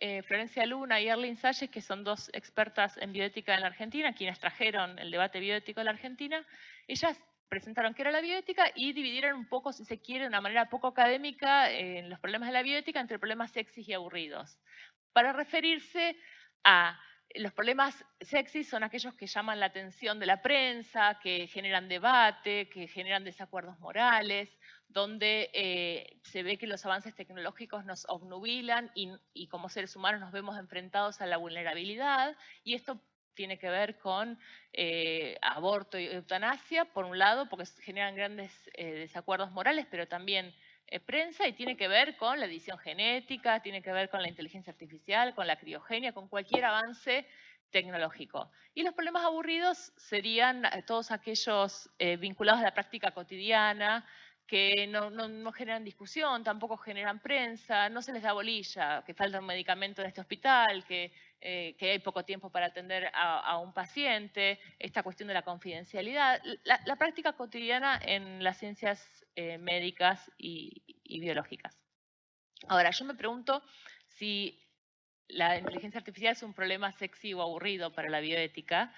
C: eh, Florencia Luna y Erlin Salles, que son dos expertas en bioética en la Argentina, quienes trajeron el debate bioético en la Argentina, ellas presentaron qué era la bioética y dividieron un poco, si se quiere, de una manera poco académica, eh, los problemas de la bioética entre problemas sexys y aburridos, para referirse a los problemas sexys son aquellos que llaman la atención de la prensa, que generan debate, que generan desacuerdos morales, donde eh, se ve que los avances tecnológicos nos obnubilan y, y, como seres humanos nos vemos enfrentados a la vulnerabilidad y esto tiene que ver con eh, aborto y eutanasia, por un lado, porque generan grandes eh, desacuerdos morales, pero también eh, prensa, y tiene que ver con la edición genética, tiene que ver con la inteligencia artificial, con la criogenia, con cualquier avance tecnológico. Y los problemas aburridos serían todos aquellos vinculados a la práctica cotidiana, que no, no, generan discusión, tampoco generan prensa, no se les da bolilla, que falta un medicamento en este hospital, que, eh, que hay poco tiempo para atender a, un paciente, esta cuestión de la confidencialidad, la, práctica cotidiana en las ciencias eh, médicas y, y biológicas. Ahora, yo me pregunto si la inteligencia artificial es un problema sexy o aburrido para la bioética,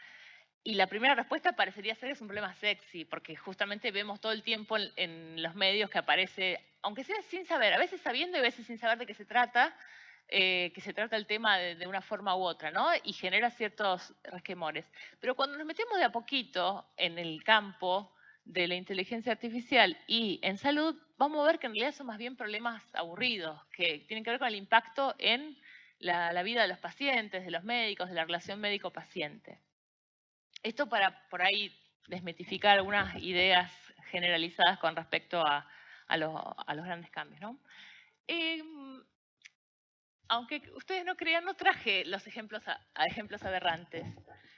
C: y la primera respuesta parecería ser que es un problema sexy, porque justamente vemos todo el tiempo en, los medios que aparece, aunque sea sin saber, a veces sabiendo y a veces sin saber de qué se trata, eh, que se trata el tema de, una forma u otra, ¿no? Y genera ciertos resquemores. Pero cuando nos metemos de a poquito en el campo de la inteligencia artificial y en salud, vamos a ver que en realidad son más bien problemas aburridos, que tienen que ver con el impacto en la vida de los pacientes, de los médicos, de la relación médico-paciente. Esto para por ahí desmitificar algunas ideas generalizadas con respecto a, los grandes cambios. Em, aunque ustedes no crean, no traje los ejemplos, a, ejemplos aberrantes.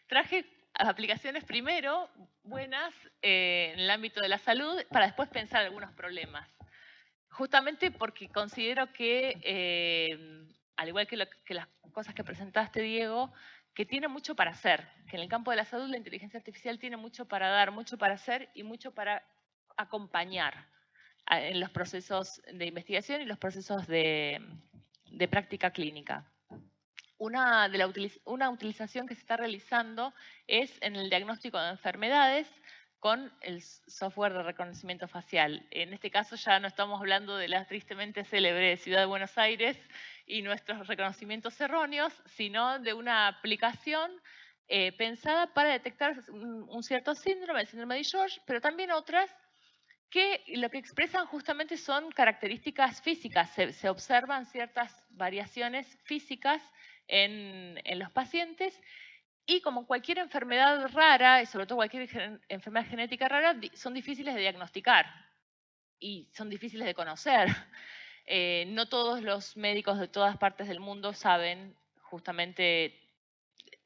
C: Traje aplicaciones primero buenas eh, en el ámbito de la salud para después pensar algunos problemas. Justamente porque considero que, eh, al igual que, que las cosas que presentaste, Diego, que tiene mucho para hacer, que en el campo de la salud la inteligencia artificial tiene mucho para dar, mucho para hacer y mucho para acompañar en los procesos de investigación y los procesos de, práctica clínica. Una, de la, una utilización que se está realizando es en el diagnóstico de enfermedades con el software de reconocimiento facial. En este caso ya no estamos hablando de la tristemente célebre Ciudad de Buenos Aires, y nuestros reconocimientos erróneos, sino de una aplicación eh, pensada para detectar un, cierto síndrome, el síndrome de George, pero también otras que lo que expresan justamente son características físicas, se, observan ciertas variaciones físicas en, en, los pacientes y como cualquier enfermedad rara, y sobre todo cualquier enfermedad genética rara, son difíciles de diagnosticar y son difíciles de conocer. Eh, no todos los médicos de todas partes del mundo saben justamente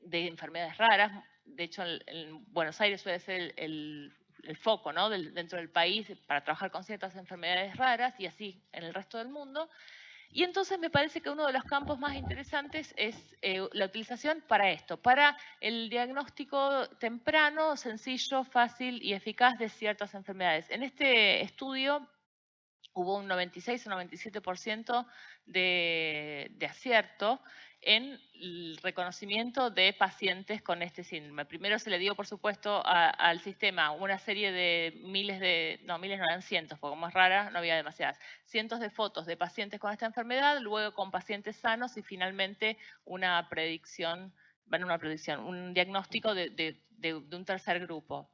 C: de enfermedades raras. De hecho, en, Buenos Aires suele ser el, foco ¿no? dentro del país para trabajar con ciertas enfermedades raras y así en el resto del mundo. Y entonces me parece que uno de los campos más interesantes es eh, la utilización para esto, para el diagnóstico temprano, sencillo, fácil y eficaz de ciertas enfermedades. En este estudio hubo un 96 o 97% de, de acierto en el reconocimiento de pacientes con este síndrome. Primero se le dio, por supuesto, al sistema una serie de miles de, no, miles no eran cientos, porque como es rara, no había demasiadas, cientos de fotos de pacientes con esta enfermedad, luego con pacientes sanos y finalmente una predicción, bueno, una predicción, un diagnóstico de, un tercer grupo.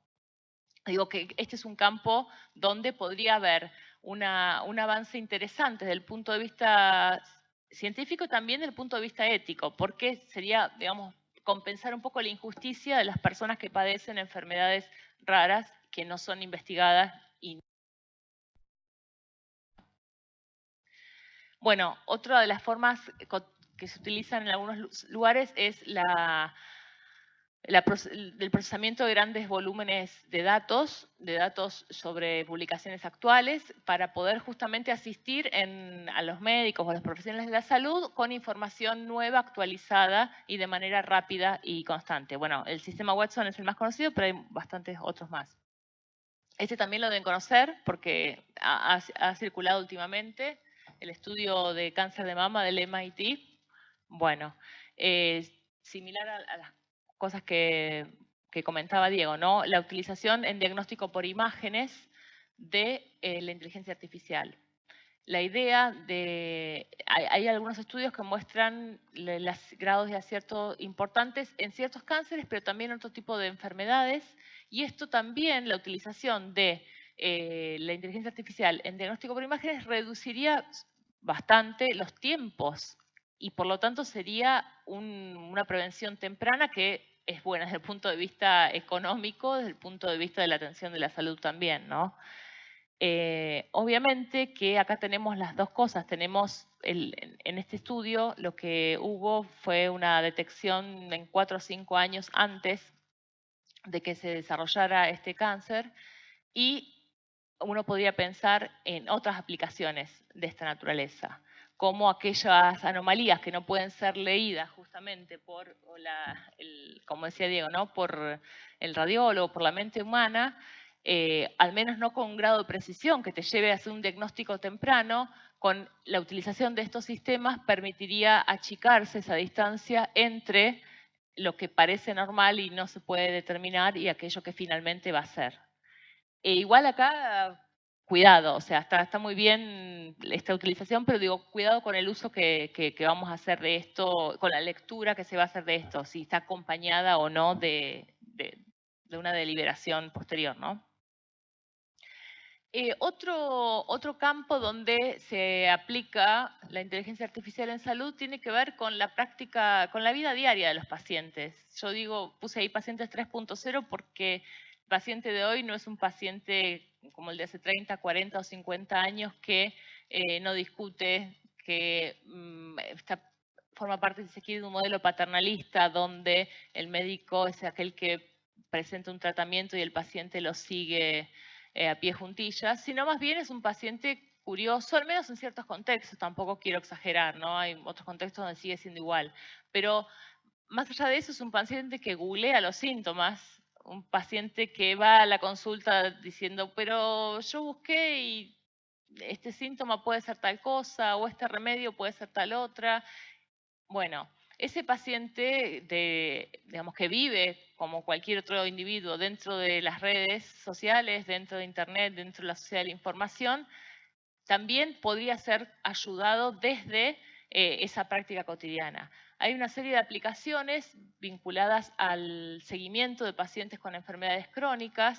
C: Digo que este es un campo donde podría haber un avance interesante desde el punto de vista científico también desde el punto de vista ético, porque sería, digamos, compensar un poco la injusticia de las personas que padecen enfermedades raras que no son investigadas. Y... Bueno, otra de las formas que se utilizan en algunos lugares es la del procesamiento de grandes volúmenes de datos, de datos sobre publicaciones actuales, para poder justamente asistir a los médicos o a los profesionales de la salud con información nueva, actualizada y de manera rápida y constante. Bueno, el sistema Watson es el más conocido, pero hay bastantes otros más. Este también lo deben conocer porque ha, circulado últimamente el estudio de cáncer de mama del MIT. Bueno, eh, similar a, a las cosas que, comentaba Diego, ¿no? La utilización en diagnóstico por imágenes de eh, la inteligencia artificial. La idea de... Hay, algunos estudios que muestran los grados de acierto importantes en ciertos cánceres, pero también en otro tipo de enfermedades. Y esto también, la utilización de eh, la inteligencia artificial en diagnóstico por imágenes reduciría bastante los tiempos y por lo tanto sería una prevención temprana que es buena desde el punto de vista económico, desde el punto de vista de la atención de la salud también, ¿no? Eh, obviamente que acá tenemos las dos cosas. Tenemos en este estudio lo que hubo fue una detección en cuatro o cinco años antes de que se desarrollara este cáncer y uno podría pensar en otras aplicaciones de esta naturaleza como aquellas anomalías que no pueden ser leídas justamente por, el, como decía Diego, ¿no? por el radiólogo, por la mente humana, eh, al menos no con un grado de precisión que te lleve a hacer un diagnóstico temprano, con la utilización de estos sistemas permitiría achicarse esa distancia entre lo que parece normal y no se puede determinar y aquello que finalmente va a ser. E igual acá cuidado, o sea, está, está muy bien esta utilización, pero digo, cuidado con el uso que, vamos a hacer de esto, con la lectura que se va a hacer de esto, si está acompañada o no de, una deliberación posterior, ¿no? Eh, otro, otro campo donde se aplica la inteligencia artificial en salud tiene que ver con la práctica, con la vida diaria de los pacientes. Yo digo, puse ahí pacientes 3.0 porque paciente de hoy no es un paciente como el de hace 30, 40 o 50 años que eh, no discute, que mm, forma parte, si se quiere, de un modelo paternalista donde el médico es aquel que presenta un tratamiento y el paciente lo sigue eh, a pie juntillas, sino más bien es un paciente curioso, al menos en ciertos contextos, tampoco quiero exagerar, ¿no? Hay otros contextos donde sigue siendo igual, pero más allá de eso es un paciente que googlea los síntomas, un paciente que va a la consulta diciendo, pero yo busqué y este síntoma puede ser tal cosa o este remedio puede ser tal otra. Bueno, ese paciente de, digamos, que vive como cualquier otro individuo dentro de las redes sociales, dentro de Internet, dentro de la sociedad de la información, también podría ser ayudado desde eh, esa práctica cotidiana. Hay una serie de aplicaciones vinculadas al seguimiento de pacientes con enfermedades crónicas,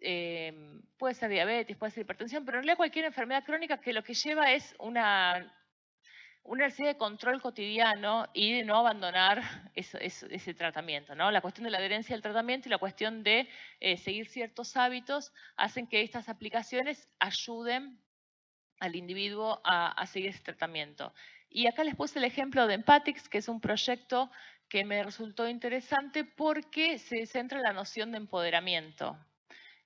C: eh, puede ser diabetes, puede ser hipertensión, pero en realidad cualquier enfermedad crónica que lo que lleva es una, una serie de control cotidiano y de no abandonar ese tratamiento. ¿no? La cuestión de la adherencia al tratamiento y la cuestión de eh, seguir ciertos hábitos hacen que estas aplicaciones ayuden al individuo a seguir ese tratamiento. Y acá les puse el ejemplo de Empatix, que es un proyecto que me resultó interesante porque se centra en la noción de empoderamiento.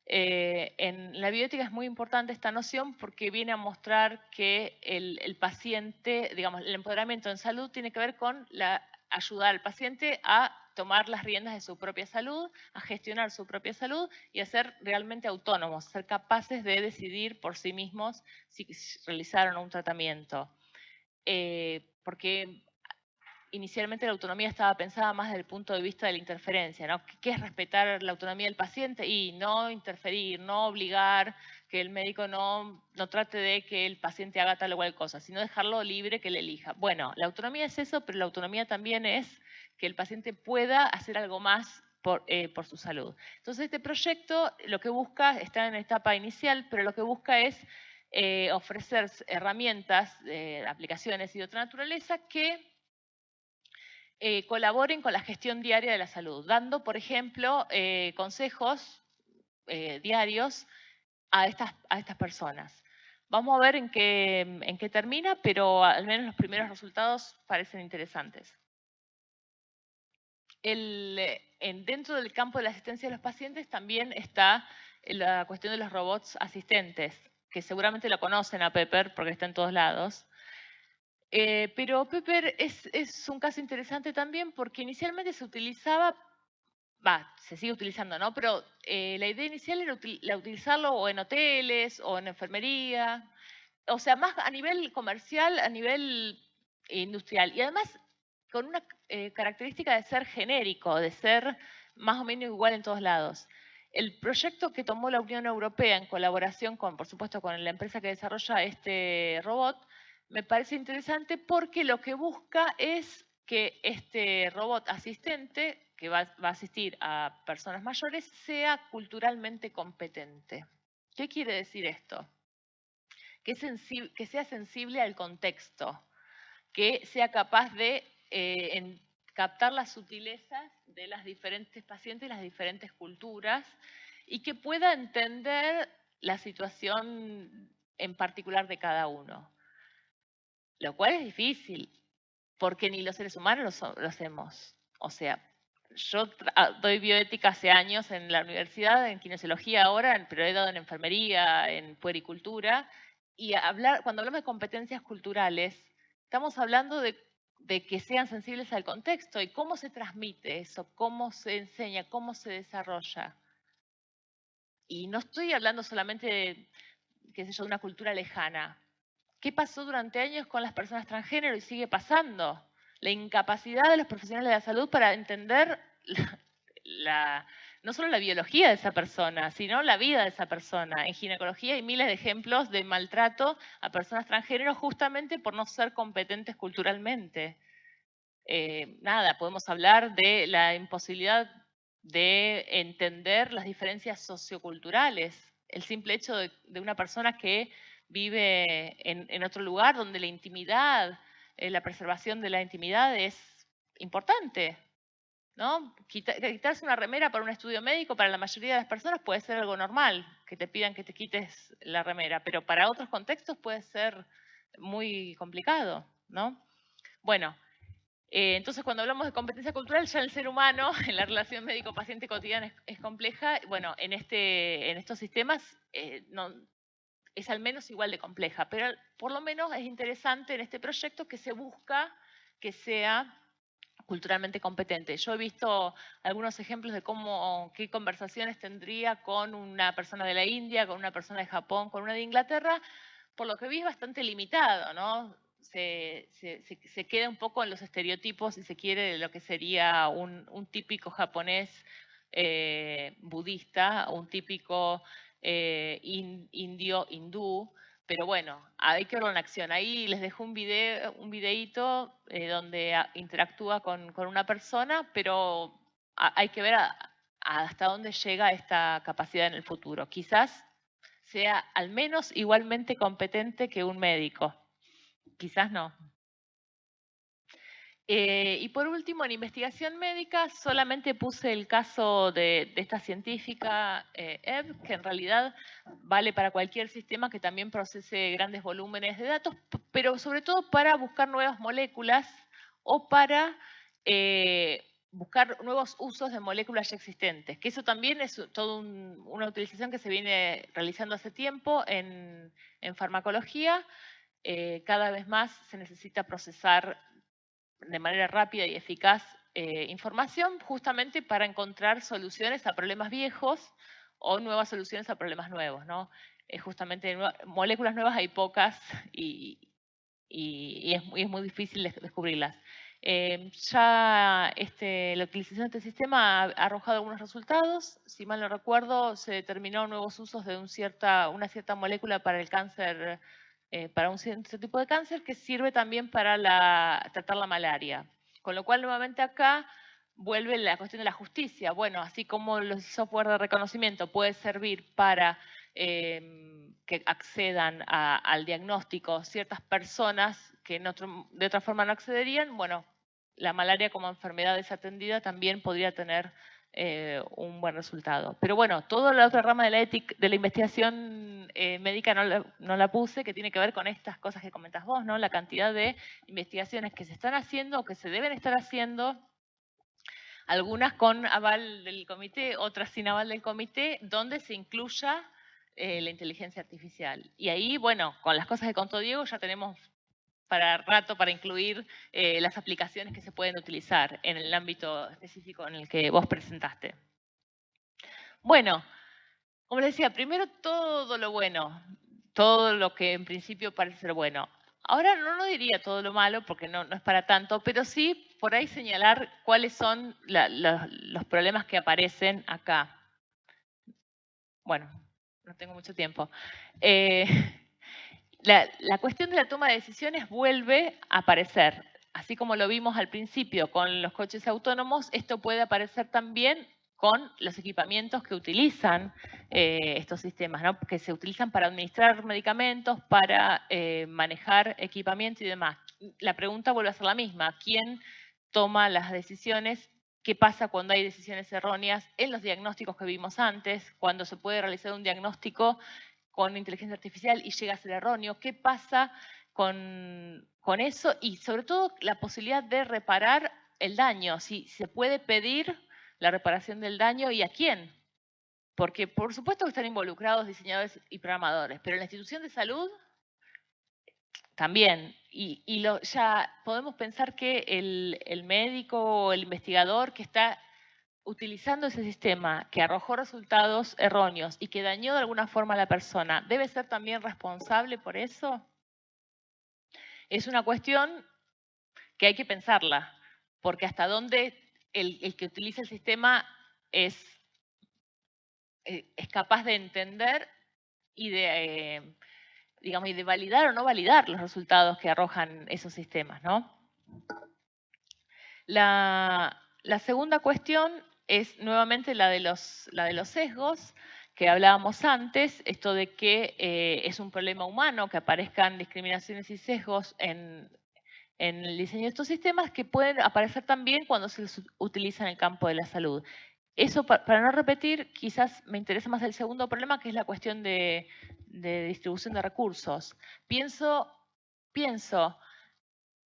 C: Eh, en la bioética es muy importante esta noción porque viene a mostrar que el, paciente, digamos, el empoderamiento en salud tiene que ver con la, ayudar al paciente a tomar las riendas de su propia salud, a gestionar su propia salud y a ser realmente autónomos, ser capaces de decidir por sí mismos si realizaron un tratamiento. Eh, porque inicialmente la autonomía estaba pensada más desde el punto de vista de la interferencia, ¿no? ¿Qué es respetar la autonomía del paciente? Y no interferir, no obligar, que el médico no, no trate de que el paciente haga tal o cual cosa, sino dejarlo libre que le elija. Bueno, la autonomía es eso, pero la autonomía también es que el paciente pueda hacer algo más por, eh, por, su salud. Entonces, este proyecto lo que busca, está en etapa inicial, pero lo que busca es eh, ofrecer herramientas, aplicaciones y de otra naturaleza que eh, colaboren con la gestión diaria de la salud, dando, por ejemplo, eh, consejos diarios a estas, a estas personas. Vamos a ver en qué, en qué termina, pero al menos los primeros resultados parecen interesantes. dentro del campo de la asistencia de los pacientes también está la cuestión de los robots asistentes, seguramente lo conocen a Pepper porque está en todos lados. Eh, pero Pepper es, un caso interesante también porque inicialmente se utilizaba, va, se sigue utilizando, ¿no? Pero eh, la idea inicial era utilizarlo o en hoteles o en enfermería, o sea, más a nivel comercial, a nivel industrial. Y además con una eh, característica de ser genérico, de ser más o menos igual en todos lados. El proyecto que tomó la Unión Europea en colaboración con, por supuesto, con la empresa que desarrolla este robot, me parece interesante porque lo que busca es que este robot asistente, que va, a asistir a personas mayores, sea culturalmente competente. ¿Qué quiere decir esto? Que, sea sensible al contexto, que sea capaz de eh, captar las sutilezas de las diferentes pacientes, las diferentes culturas, y que pueda entender la situación en particular de cada uno. Lo cual es difícil, porque ni los seres humanos lo, hacemos. O sea, yo ah, doy bioética hace años en la universidad, en kinesiología ahora, pero he dado en enfermería, en puericultura, y hablar, cuando hablamos de competencias culturales, estamos hablando de, de, que sean sensibles al contexto y cómo se transmite eso, cómo se enseña, cómo se desarrolla. Y no estoy hablando solamente de, qué sé yo, de una cultura lejana. ¿Qué pasó durante años con las personas transgénero y sigue pasando? La incapacidad de los profesionales de la salud para entender no solo la biología de esa persona, sino la vida de esa persona. En ginecología hay miles de ejemplos de maltrato a personas transgénero justamente por no ser competentes culturalmente. Eh, nada, podemos hablar de la imposibilidad de entender las diferencias socioculturales. El simple hecho de una persona que vive en, otro lugar donde la intimidad, eh, la preservación de la intimidad es importante. ¿No? quitarse una remera para un estudio médico para la mayoría de las personas puede ser algo normal, que te pidan que te quites la remera, pero para otros contextos puede ser muy complicado. ¿no? Bueno, eh, entonces cuando hablamos de competencia cultural, ya el ser humano, en la relación médico-paciente cotidiana es, compleja. Bueno, en, este, en estos sistemas eh, no, es al menos igual de compleja, pero por lo menos es interesante en este proyecto que se busca que sea culturalmente competente. Yo he visto algunos ejemplos de cómo, qué conversaciones tendría con una persona de la India, con una persona de Japón, con una de Inglaterra, por lo que vi es bastante limitado, ¿no? Se, queda un poco en los estereotipos, si se quiere, de lo que sería un, típico japonés eh, budista, un típico eh, indio, hindú, pero bueno, hay que verlo en acción. Ahí les dejo un video, un videíto eh, donde interactúa con, una persona, pero hay que ver hasta dónde llega esta capacidad en el futuro. Quizás sea al menos igualmente competente que un médico. Quizás no. Eh, y por último, en investigación médica solamente puse el caso de, esta científica eh, que en realidad vale para cualquier sistema que también procese grandes volúmenes de datos, pero sobre todo para buscar nuevas moléculas o para eh, buscar nuevos usos de moléculas ya existentes, que eso también es toda una utilización que se viene realizando hace tiempo en, farmacología. cada vez más se necesita procesar de manera rápida y eficaz eh, información justamente para encontrar soluciones a problemas viejos o nuevas soluciones a problemas nuevos. ¿no? justamente moléculas nuevas hay pocas y, es, muy difícil descubrirlas. Eh, ya este, la utilización de este sistema ha arrojado algunos resultados. Si mal no recuerdo, se determinó nuevos usos de un cierta, una cierta molécula para el cáncer eh, para un cierto tipo de cáncer que sirve también para tratar la malaria. Con lo cual, nuevamente acá vuelve la cuestión de la justicia. Bueno, así como los software de reconocimiento puede servir para em, que accedan al diagnóstico ciertas personas que de otra forma no accederían, bueno, la malaria como enfermedad desatendida también podría tener eh, un buen resultado. Pero bueno, toda la otra rama de la, ética, de la investigación eh, médica no la, no la, puse, que tiene que ver con estas cosas que comentas vos, ¿no? La cantidad de investigaciones que se están haciendo o que se deben estar haciendo algunas con aval del comité, otras sin aval del comité, donde se incluya eh, la inteligencia artificial. Y ahí, bueno, con las cosas que contó Diego ya tenemos para rato para incluir eh, las aplicaciones que se pueden utilizar en el ámbito específico en el que vos presentaste. Bueno, como les decía, primero todo lo bueno, todo lo que en principio parece ser bueno. Ahora no, no diría todo lo malo porque no, no, es para tanto, pero sí por ahí señalar cuáles son los problemas que aparecen acá. Bueno, no tengo mucho tiempo. Eh, la, cuestión de la toma de decisiones vuelve a aparecer. Así como lo vimos al principio con los coches autónomos, esto puede aparecer también con los equipamientos que utilizan eh, estos sistemas, que se utilizan para administrar medicamentos, para eh, manejar equipamiento y demás. La pregunta vuelve a ser la misma. ¿Quién toma las decisiones? ¿Qué pasa cuando hay decisiones erróneas en los diagnósticos que vimos antes? Cuando se puede realizar un diagnóstico con inteligencia artificial y llega a ser erróneo. ¿Qué pasa con, con eso? Y sobre todo la posibilidad de reparar el daño. Si se puede pedir la reparación del daño y a quién. Porque por supuesto que están involucrados diseñadores y programadores, pero la institución de salud también. Y, ya podemos pensar que el, el médico o el investigador que está utilizando ese sistema que arrojó resultados erróneos y que dañó de alguna forma a la persona, ¿debe ser también responsable por eso? Es una cuestión que hay que pensarla, porque hasta dónde el, que utiliza el sistema es, eh, es capaz de entender y de, eh, digamos, y de validar o no validar los resultados que arrojan esos sistemas. ¿no? La, segunda cuestión es nuevamente la de los, la de los sesgos que hablábamos antes, esto de que eh, es un problema humano que aparezcan discriminaciones y sesgos en, en el diseño de estos sistemas que pueden aparecer también cuando se utiliza en el campo de la salud. Eso, para no repetir, quizás me interesa más el segundo problema, que es la cuestión de, distribución de recursos. Pienso, pienso,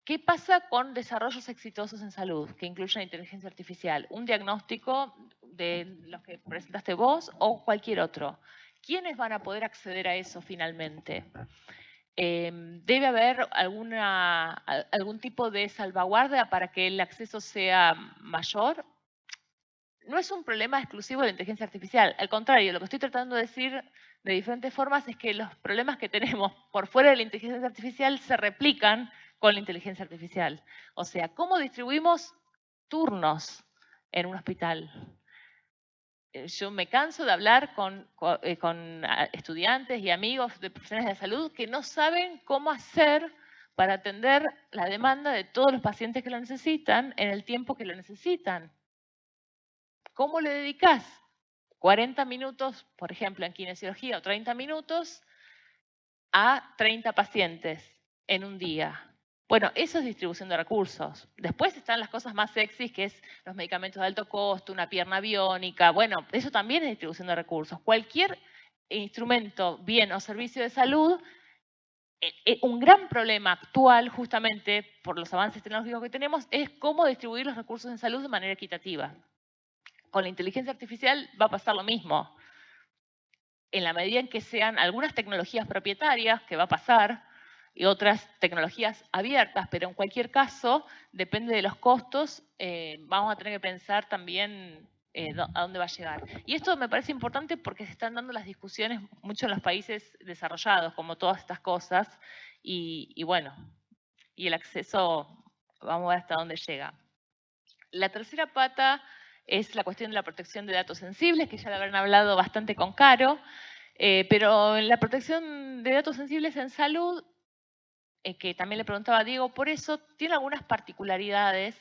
C: ¿qué pasa con desarrollos exitosos en salud que incluyen inteligencia artificial? Un diagnóstico de los que presentaste vos o cualquier otro. ¿Quiénes van a poder acceder a eso finalmente? Em, debe haber alguna, algún tipo de salvaguardia para que el acceso sea mayor. No es un problema exclusivo de la inteligencia artificial. Al contrario, lo que estoy tratando de decir de diferentes formas es que los problemas que tenemos por fuera de la inteligencia artificial se replican con la inteligencia artificial. O sea, ¿cómo distribuimos turnos en un hospital? Eh, yo me canso de hablar con, eh, ah, estudiantes y amigos de profesionales de salud que no saben cómo hacer para atender la demanda de todos los pacientes que lo necesitan en el tiempo que lo necesitan. ¿Cómo le dedicas 40 minutos, por ejemplo, en kinesiología o 30 minutos a 30 pacientes en un día? Bueno, eso es distribución de recursos. Después están las cosas más sexys, que es los medicamentos de alto costo, una pierna biónica. Bueno, eso también es distribución de recursos. Cualquier instrumento, bien o servicio de salud, eh, eh, un gran problema actual, justamente por los avances tecnológicos que tenemos, es cómo distribuir los recursos en salud de manera equitativa. Con la inteligencia artificial va a pasar lo mismo. En la medida en que sean algunas tecnologías propietarias, que va a pasar, y otras tecnologías abiertas, pero en cualquier caso, depende de los costos, eh, vamos a tener que pensar también eh, a dónde va a llegar. Y esto me parece importante porque se están dando las discusiones mucho en los países desarrollados, como todas estas cosas, y, bueno, y el acceso, vamos a ver hasta dónde llega. La tercera pata es la cuestión de la protección de datos sensibles, que ya lo habrán hablado bastante con Caro, eh, pero la protección de datos sensibles en salud eh, que también le preguntaba a Diego, por eso tiene algunas particularidades,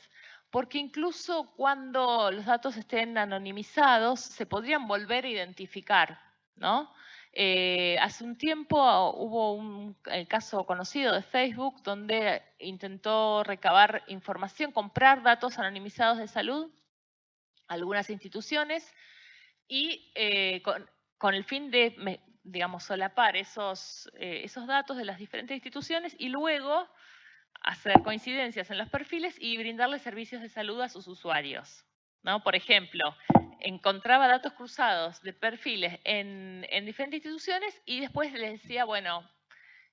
C: porque incluso cuando los datos estén anonimizados, se podrían volver a identificar, ¿no? Eh, hace un tiempo hubo un el caso conocido de Facebook donde intentó recabar información, comprar datos anonimizados de salud, algunas instituciones, y eh, con, con, el fin de digamos, solapar esos, eh, esos datos de las diferentes instituciones y luego hacer coincidencias en los perfiles y brindarle servicios de salud a sus usuarios. ¿no? Por ejemplo, encontraba datos cruzados de perfiles en, diferentes instituciones y después le decía, bueno,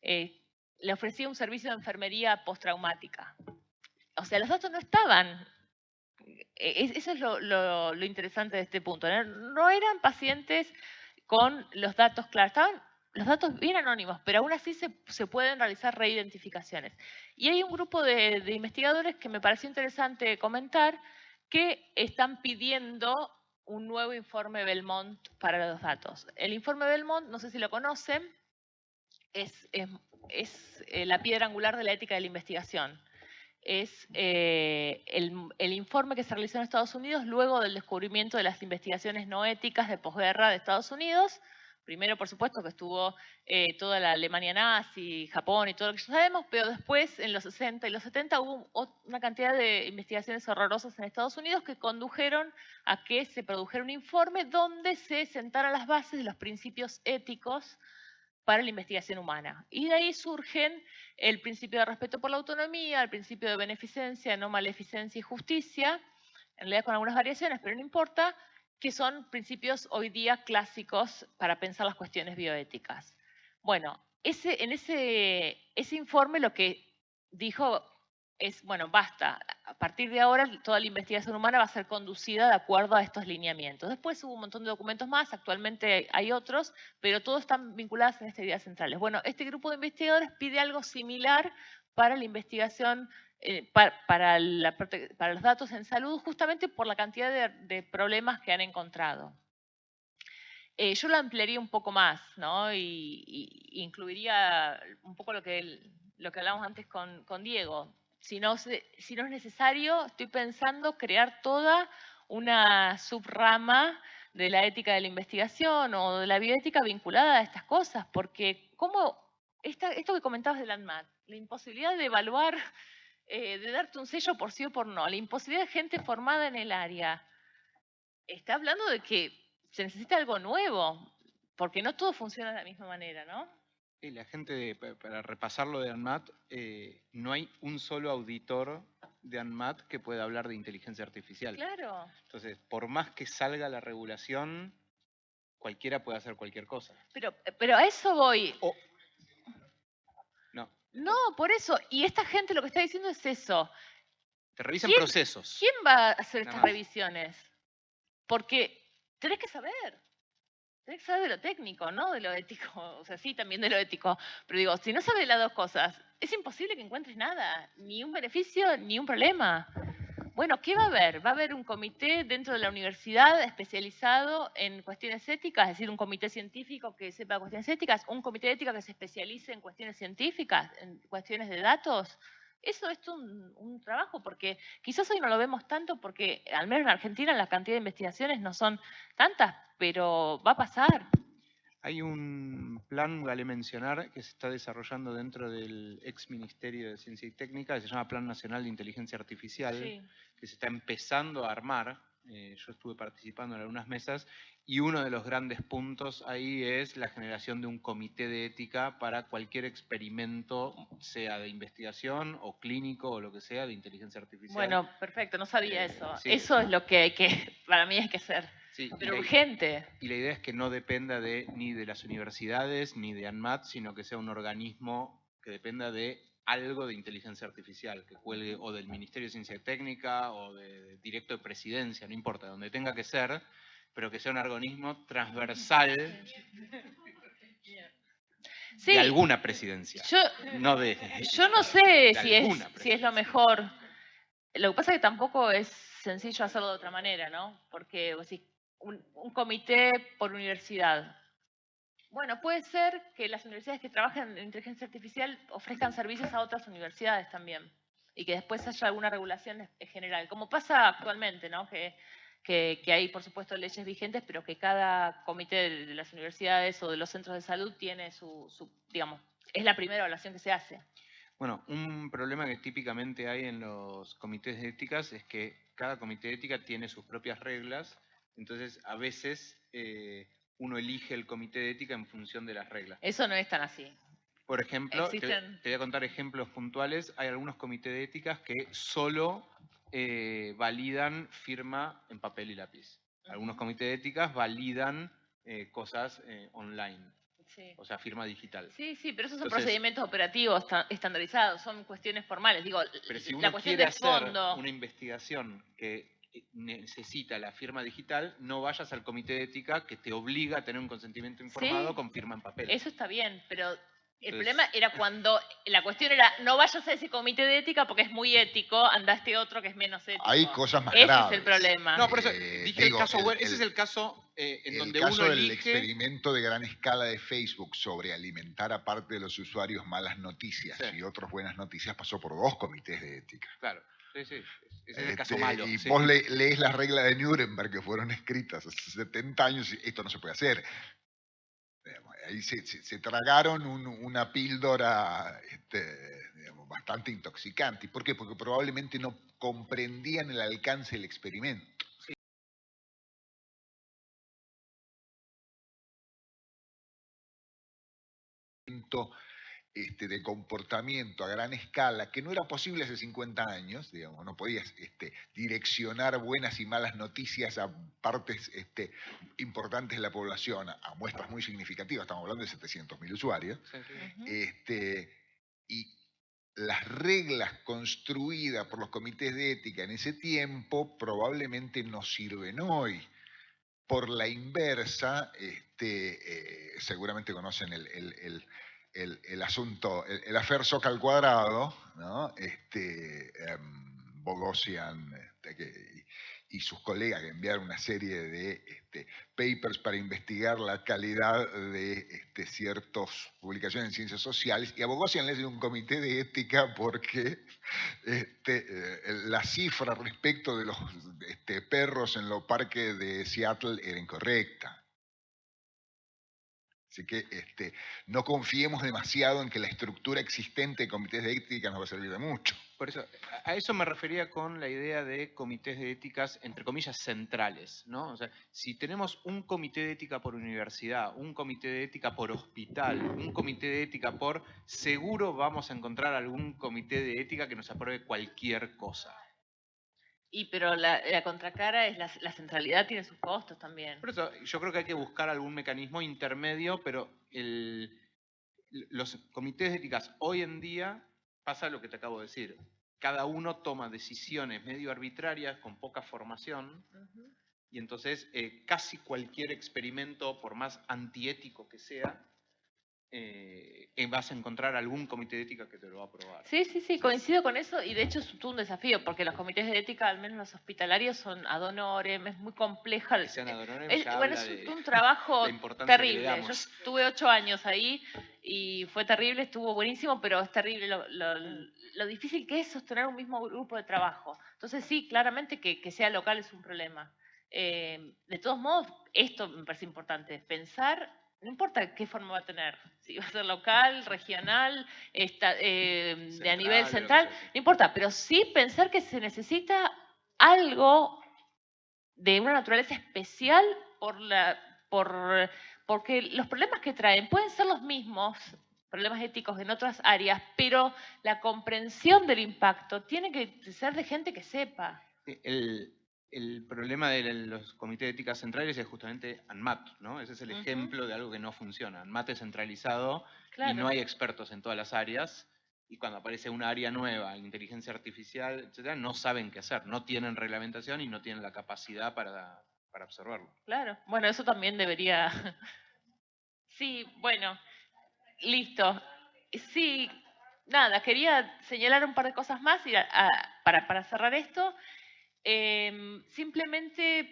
C: eh, le ofrecía un servicio de enfermería postraumática. O sea, los datos no estaban. E, eso es lo, interesante de este punto. ¿no? eran pacientes con los datos claros, estaban los datos bien anónimos, pero aún así se, pueden realizar reidentificaciones. Y hay un grupo de, de investigadores que me pareció interesante comentar que están pidiendo un nuevo informe Belmont para los datos. El informe Belmont, no sé si lo conocen, es, eh, la piedra angular de la ética de la investigación. Es eh, el, informe que se realizó en Estados Unidos luego del descubrimiento de las investigaciones no éticas de posguerra de Estados Unidos, Primero, por supuesto, que estuvo eh, toda la Alemania nazi, Japón y todo lo que ya sabemos, pero después, en los 60 y los 70, hubo una cantidad de investigaciones horrorosas en Estados Unidos que condujeron a que se produjera un informe donde se sentaran las bases de los principios éticos para la investigación humana. Y de ahí surgen el principio de respeto por la autonomía, el principio de beneficencia, no maleficencia y justicia, en realidad con algunas variaciones, pero no importa, que son principios hoy día clásicos para pensar las cuestiones bioéticas. Bueno, ese, en ese, ese informe lo que dijo es, bueno, basta, a partir de ahora toda la investigación humana va a ser conducida de acuerdo a estos lineamientos. Después hubo un montón de documentos más, actualmente hay otros, pero todos están vinculados en estas ideas centrales. Bueno, este grupo de investigadores pide algo similar para la investigación eh, para, los datos en salud justamente por la cantidad de, problemas que han encontrado. Eh, yo lo ampliaría un poco más, ¿no? Y, incluiría un poco lo que, lo que hablamos antes con, Diego. Si no, si no es necesario, estoy pensando crear toda una subrama de la ética de la investigación o de la bioética vinculada a estas cosas, porque como esto que comentabas de ANMAT, la imposibilidad de evaluar eh, de darte un sello por sí o por no, la imposibilidad de gente formada en el área, está hablando de que se necesita algo nuevo, porque no todo funciona de la misma manera, ¿no?
B: Y la gente, para repasarlo de ANMAT, eh, no hay un solo auditor de ANMAT que pueda hablar de inteligencia artificial.
C: Claro.
B: Entonces, por más que salga la regulación, cualquiera puede hacer cualquier cosa.
C: Pero, pero a eso voy.
B: No,
C: por eso. Y esta gente lo que está diciendo es eso.
B: Te revisan procesos.
C: ¿Quién va a hacer estas revisiones? Porque tenés que saber. Tenés que saber de lo técnico, no de lo ético. O sea, sí, también de lo ético. Pero digo, si no sabes las dos cosas, es imposible que encuentres nada. Ni un beneficio, ni un problema. Bueno, ¿qué va a haber? Va a haber un comité dentro de la universidad especializado en cuestiones éticas, es decir, un comité científico que sepa cuestiones éticas, un comité de ética que se especialice en cuestiones científicas, en cuestiones de datos. Eso es un, un trabajo, porque quizás hoy no lo vemos tanto porque, al menos en Argentina, la cantidad de investigaciones no son tantas, pero va a pasar.
B: Hay un plan, vale mencionar, que se está desarrollando dentro del ex Ministerio de Ciencia y Técnica, que se llama Plan Nacional de Inteligencia Artificial, que se está empezando a armar. Eh, yo estuve participando en algunas mesas y uno de los grandes puntos ahí es la generación de un comité de ética para cualquier experimento, sea de investigación o clínico o lo que sea, de inteligencia artificial.
C: Bueno, perfecto, no sabía eh, eso. Eso es lo que, hay que para mí hay que hacer. Pero urgente.
B: Y la idea es que no dependa de, ni de las universidades ni de ANMAT, sino que sea un organismo que dependa de algo de inteligencia artificial, que cuelgue o del Ministerio de Ciencia y Técnica o de, directo de presidencia, no importa, donde tenga que ser, pero que sea un organismo transversal de alguna presidencia.
C: Yo no, de, yo no sé si, es, si es lo mejor. Lo que pasa es que tampoco es sencillo hacerlo de otra manera, ¿no? Porque si un, comité por universidad. Bueno, puede ser que las universidades que trabajan en inteligencia artificial ofrezcan servicios a otras universidades también y que después haya alguna regulación general, como pasa actualmente, ¿no? Que, que, hay, por supuesto, leyes vigentes, pero que cada comité de las universidades o de los centros de salud tiene su, su, digamos, es la primera evaluación que se hace.
B: Bueno, un problema que típicamente hay en los comités de éticas es que cada comité de ética tiene sus propias reglas entonces, a veces eh, uno elige el comité de ética en función de las reglas.
C: Eso no es tan así.
B: Por ejemplo, te, voy a contar ejemplos puntuales. Hay algunos comités de éticas que solo eh, validan firma en papel y lápiz. Algunos comités de éticas validan eh, cosas eh, online. O sea, firma digital.
C: Sí, sí, pero esos son procedimientos operativos estandarizados, son cuestiones formales. Digo,
B: pero si uno quiere hacer una investigación que necesita la firma digital, no vayas al comité de ética que te obliga a tener un consentimiento informado con firma en papel.
C: Eso está bien, pero el problema era cuando la cuestión era no vayas a ese comité de ética porque es muy ético, andaste otro que es menos ético.
D: Hay cosas más
C: ese
D: graves.
C: Ese es el problema.
B: No, por eso eh, dije el caso, ese es el caso eh, en donde
D: caso
B: uno
D: del experimento de gran escala de Facebook sobre alimentar a parte de los usuarios malas noticias y otras buenas noticias pasó por dos comités de ética.
B: Claro. Sí, sí, ese es el caso este, malo.
D: Y vos lees las reglas de Nuremberg que fueron escritas hace 70 años y esto no se puede hacer. Ahí se, tragaron una píldora este, bastante intoxicante. ¿Por qué? Porque probablemente no comprendían el alcance del experimento. Este, de comportamiento a gran escala, que no era posible hace 50 años, digamos, no podías este, direccionar buenas y malas noticias a partes este, importantes de la población, a muestras muy significativas, estamos hablando de 700.000 usuarios, este, y las reglas construidas por los comités de ética en ese tiempo probablemente no sirven hoy. Por la inversa, este, eh, seguramente conocen el el, asunto, el, el afer al cuadrado, ¿no? este, em, Bogosian este, y sus colegas que enviaron una serie de este, papers para investigar la calidad de este, ciertas publicaciones en ciencias sociales, y a Bogosian le dio un comité de ética porque este, eh, la cifra respecto de los este, perros en los parques de Seattle era incorrecta. Así que este, no confiemos demasiado en que la estructura existente de comités de ética nos va a servir de mucho.
B: Por eso, a eso me refería con la idea de comités de éticas, entre comillas, centrales. ¿no? O sea, si tenemos un comité de ética por universidad, un comité de ética por hospital, un comité de ética por... Seguro vamos a encontrar algún comité de ética que nos apruebe cualquier cosa.
C: Y pero la, contracara es la, centralidad tiene sus costos también.
B: Por eso yo creo que hay que buscar algún mecanismo intermedio, pero el, los comités de éticas hoy en día pasa lo que te acabo de decir. Cada uno toma decisiones medio arbitrarias con poca formación y entonces eh, casi cualquier experimento, por más antiético que sea, eh, vas a encontrar algún comité de ética que te lo va a aprobar.
C: Sí, sí, sí, coincido con eso y de hecho es un desafío porque los comités de ética, al menos los hospitalarios, son ad honorem, es muy compleja.
B: es,
C: bueno, es un, trabajo terrible. Yo estuve ocho años ahí y fue terrible, estuvo buenísimo, pero es terrible lo, difícil que es sostener un mismo grupo de trabajo. Entonces sí, claramente que, sea local es un problema. Eh, de todos modos, esto me parece importante, pensar no importa qué forma va a tener, si va a ser local, regional, eh, de a nivel central, no importa, pero sí pensar que se necesita algo de una naturaleza especial por la, por, porque los problemas que traen pueden ser los mismos, problemas éticos en otras áreas, pero la comprensión del impacto tiene que ser de gente que sepa.
B: El, el problema de los comités de ética centrales es justamente ANMAT, ¿no? Ese es el ejemplo de algo que no funciona. ANMAT es centralizado y no hay expertos en todas las áreas. Y cuando aparece una área nueva, inteligencia artificial, etcétera, no saben qué hacer, no tienen reglamentación y no tienen la capacidad para, para observarlo.
C: Claro, bueno, eso también debería. sí, bueno, listo. Sí, nada, quería señalar un par de cosas más y para, para cerrar esto. Em, simplemente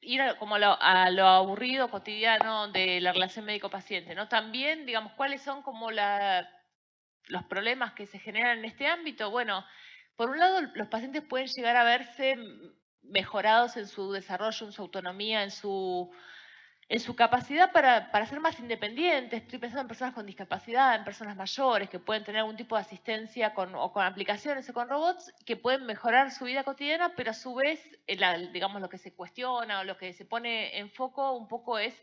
C: ir a, como a lo, aburrido cotidiano de la relación médico-paciente, ¿no? También, digamos, cuáles son como los problemas que se generan en este ámbito. Bueno, por un lado, los pacientes pueden llegar a verse mejorados en su desarrollo, en su autonomía, en su en su capacidad para, para, ser más independientes. Estoy pensando en personas con discapacidad, en personas mayores que pueden tener algún tipo de asistencia con, o con aplicaciones o con robots que pueden mejorar su vida cotidiana, pero a su vez, digamos, lo que se cuestiona o lo que se pone en foco un poco es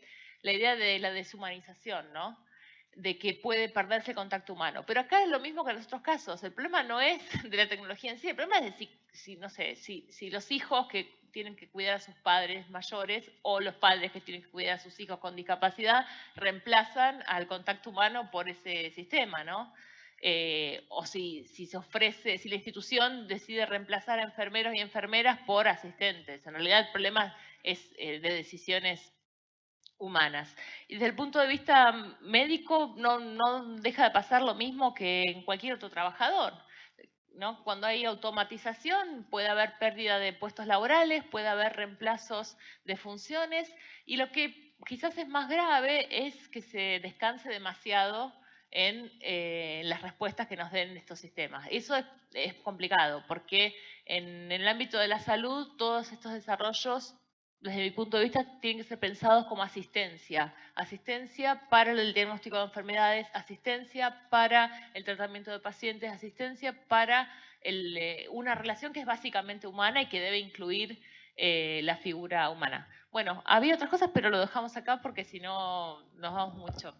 C: la idea de la deshumanización, ¿no? de que puede perderse el contacto humano. Pero acá es lo mismo que en los otros casos. El problema no es de la tecnología en sí, el problema es de si, no sé, si, si, los hijos que tienen que cuidar a sus padres mayores o los padres que tienen que cuidar a sus hijos con discapacidad reemplazan al contacto humano por ese sistema, ¿no? Eh, o si, si, se ofrece, si la institución decide reemplazar a enfermeros y enfermeras por asistentes. En realidad el problema es eh, de decisiones humanas. Y desde el punto de vista médico no, no deja de pasar lo mismo que en cualquier otro trabajador. ¿No? Cuando hay automatización puede haber pérdida de puestos laborales, puede haber reemplazos de funciones y lo que quizás es más grave es que se descanse demasiado en eh, las respuestas que nos den estos sistemas. Eso es, complicado porque en el ámbito de la salud todos estos desarrollos desde mi punto de vista, tienen que ser pensados como asistencia. Asistencia para el diagnóstico de enfermedades, asistencia para el tratamiento de pacientes, asistencia para eh, una relación que es básicamente humana y que debe incluir eh, la figura humana. Bueno, había otras cosas, pero lo dejamos acá porque si no nos vamos mucho.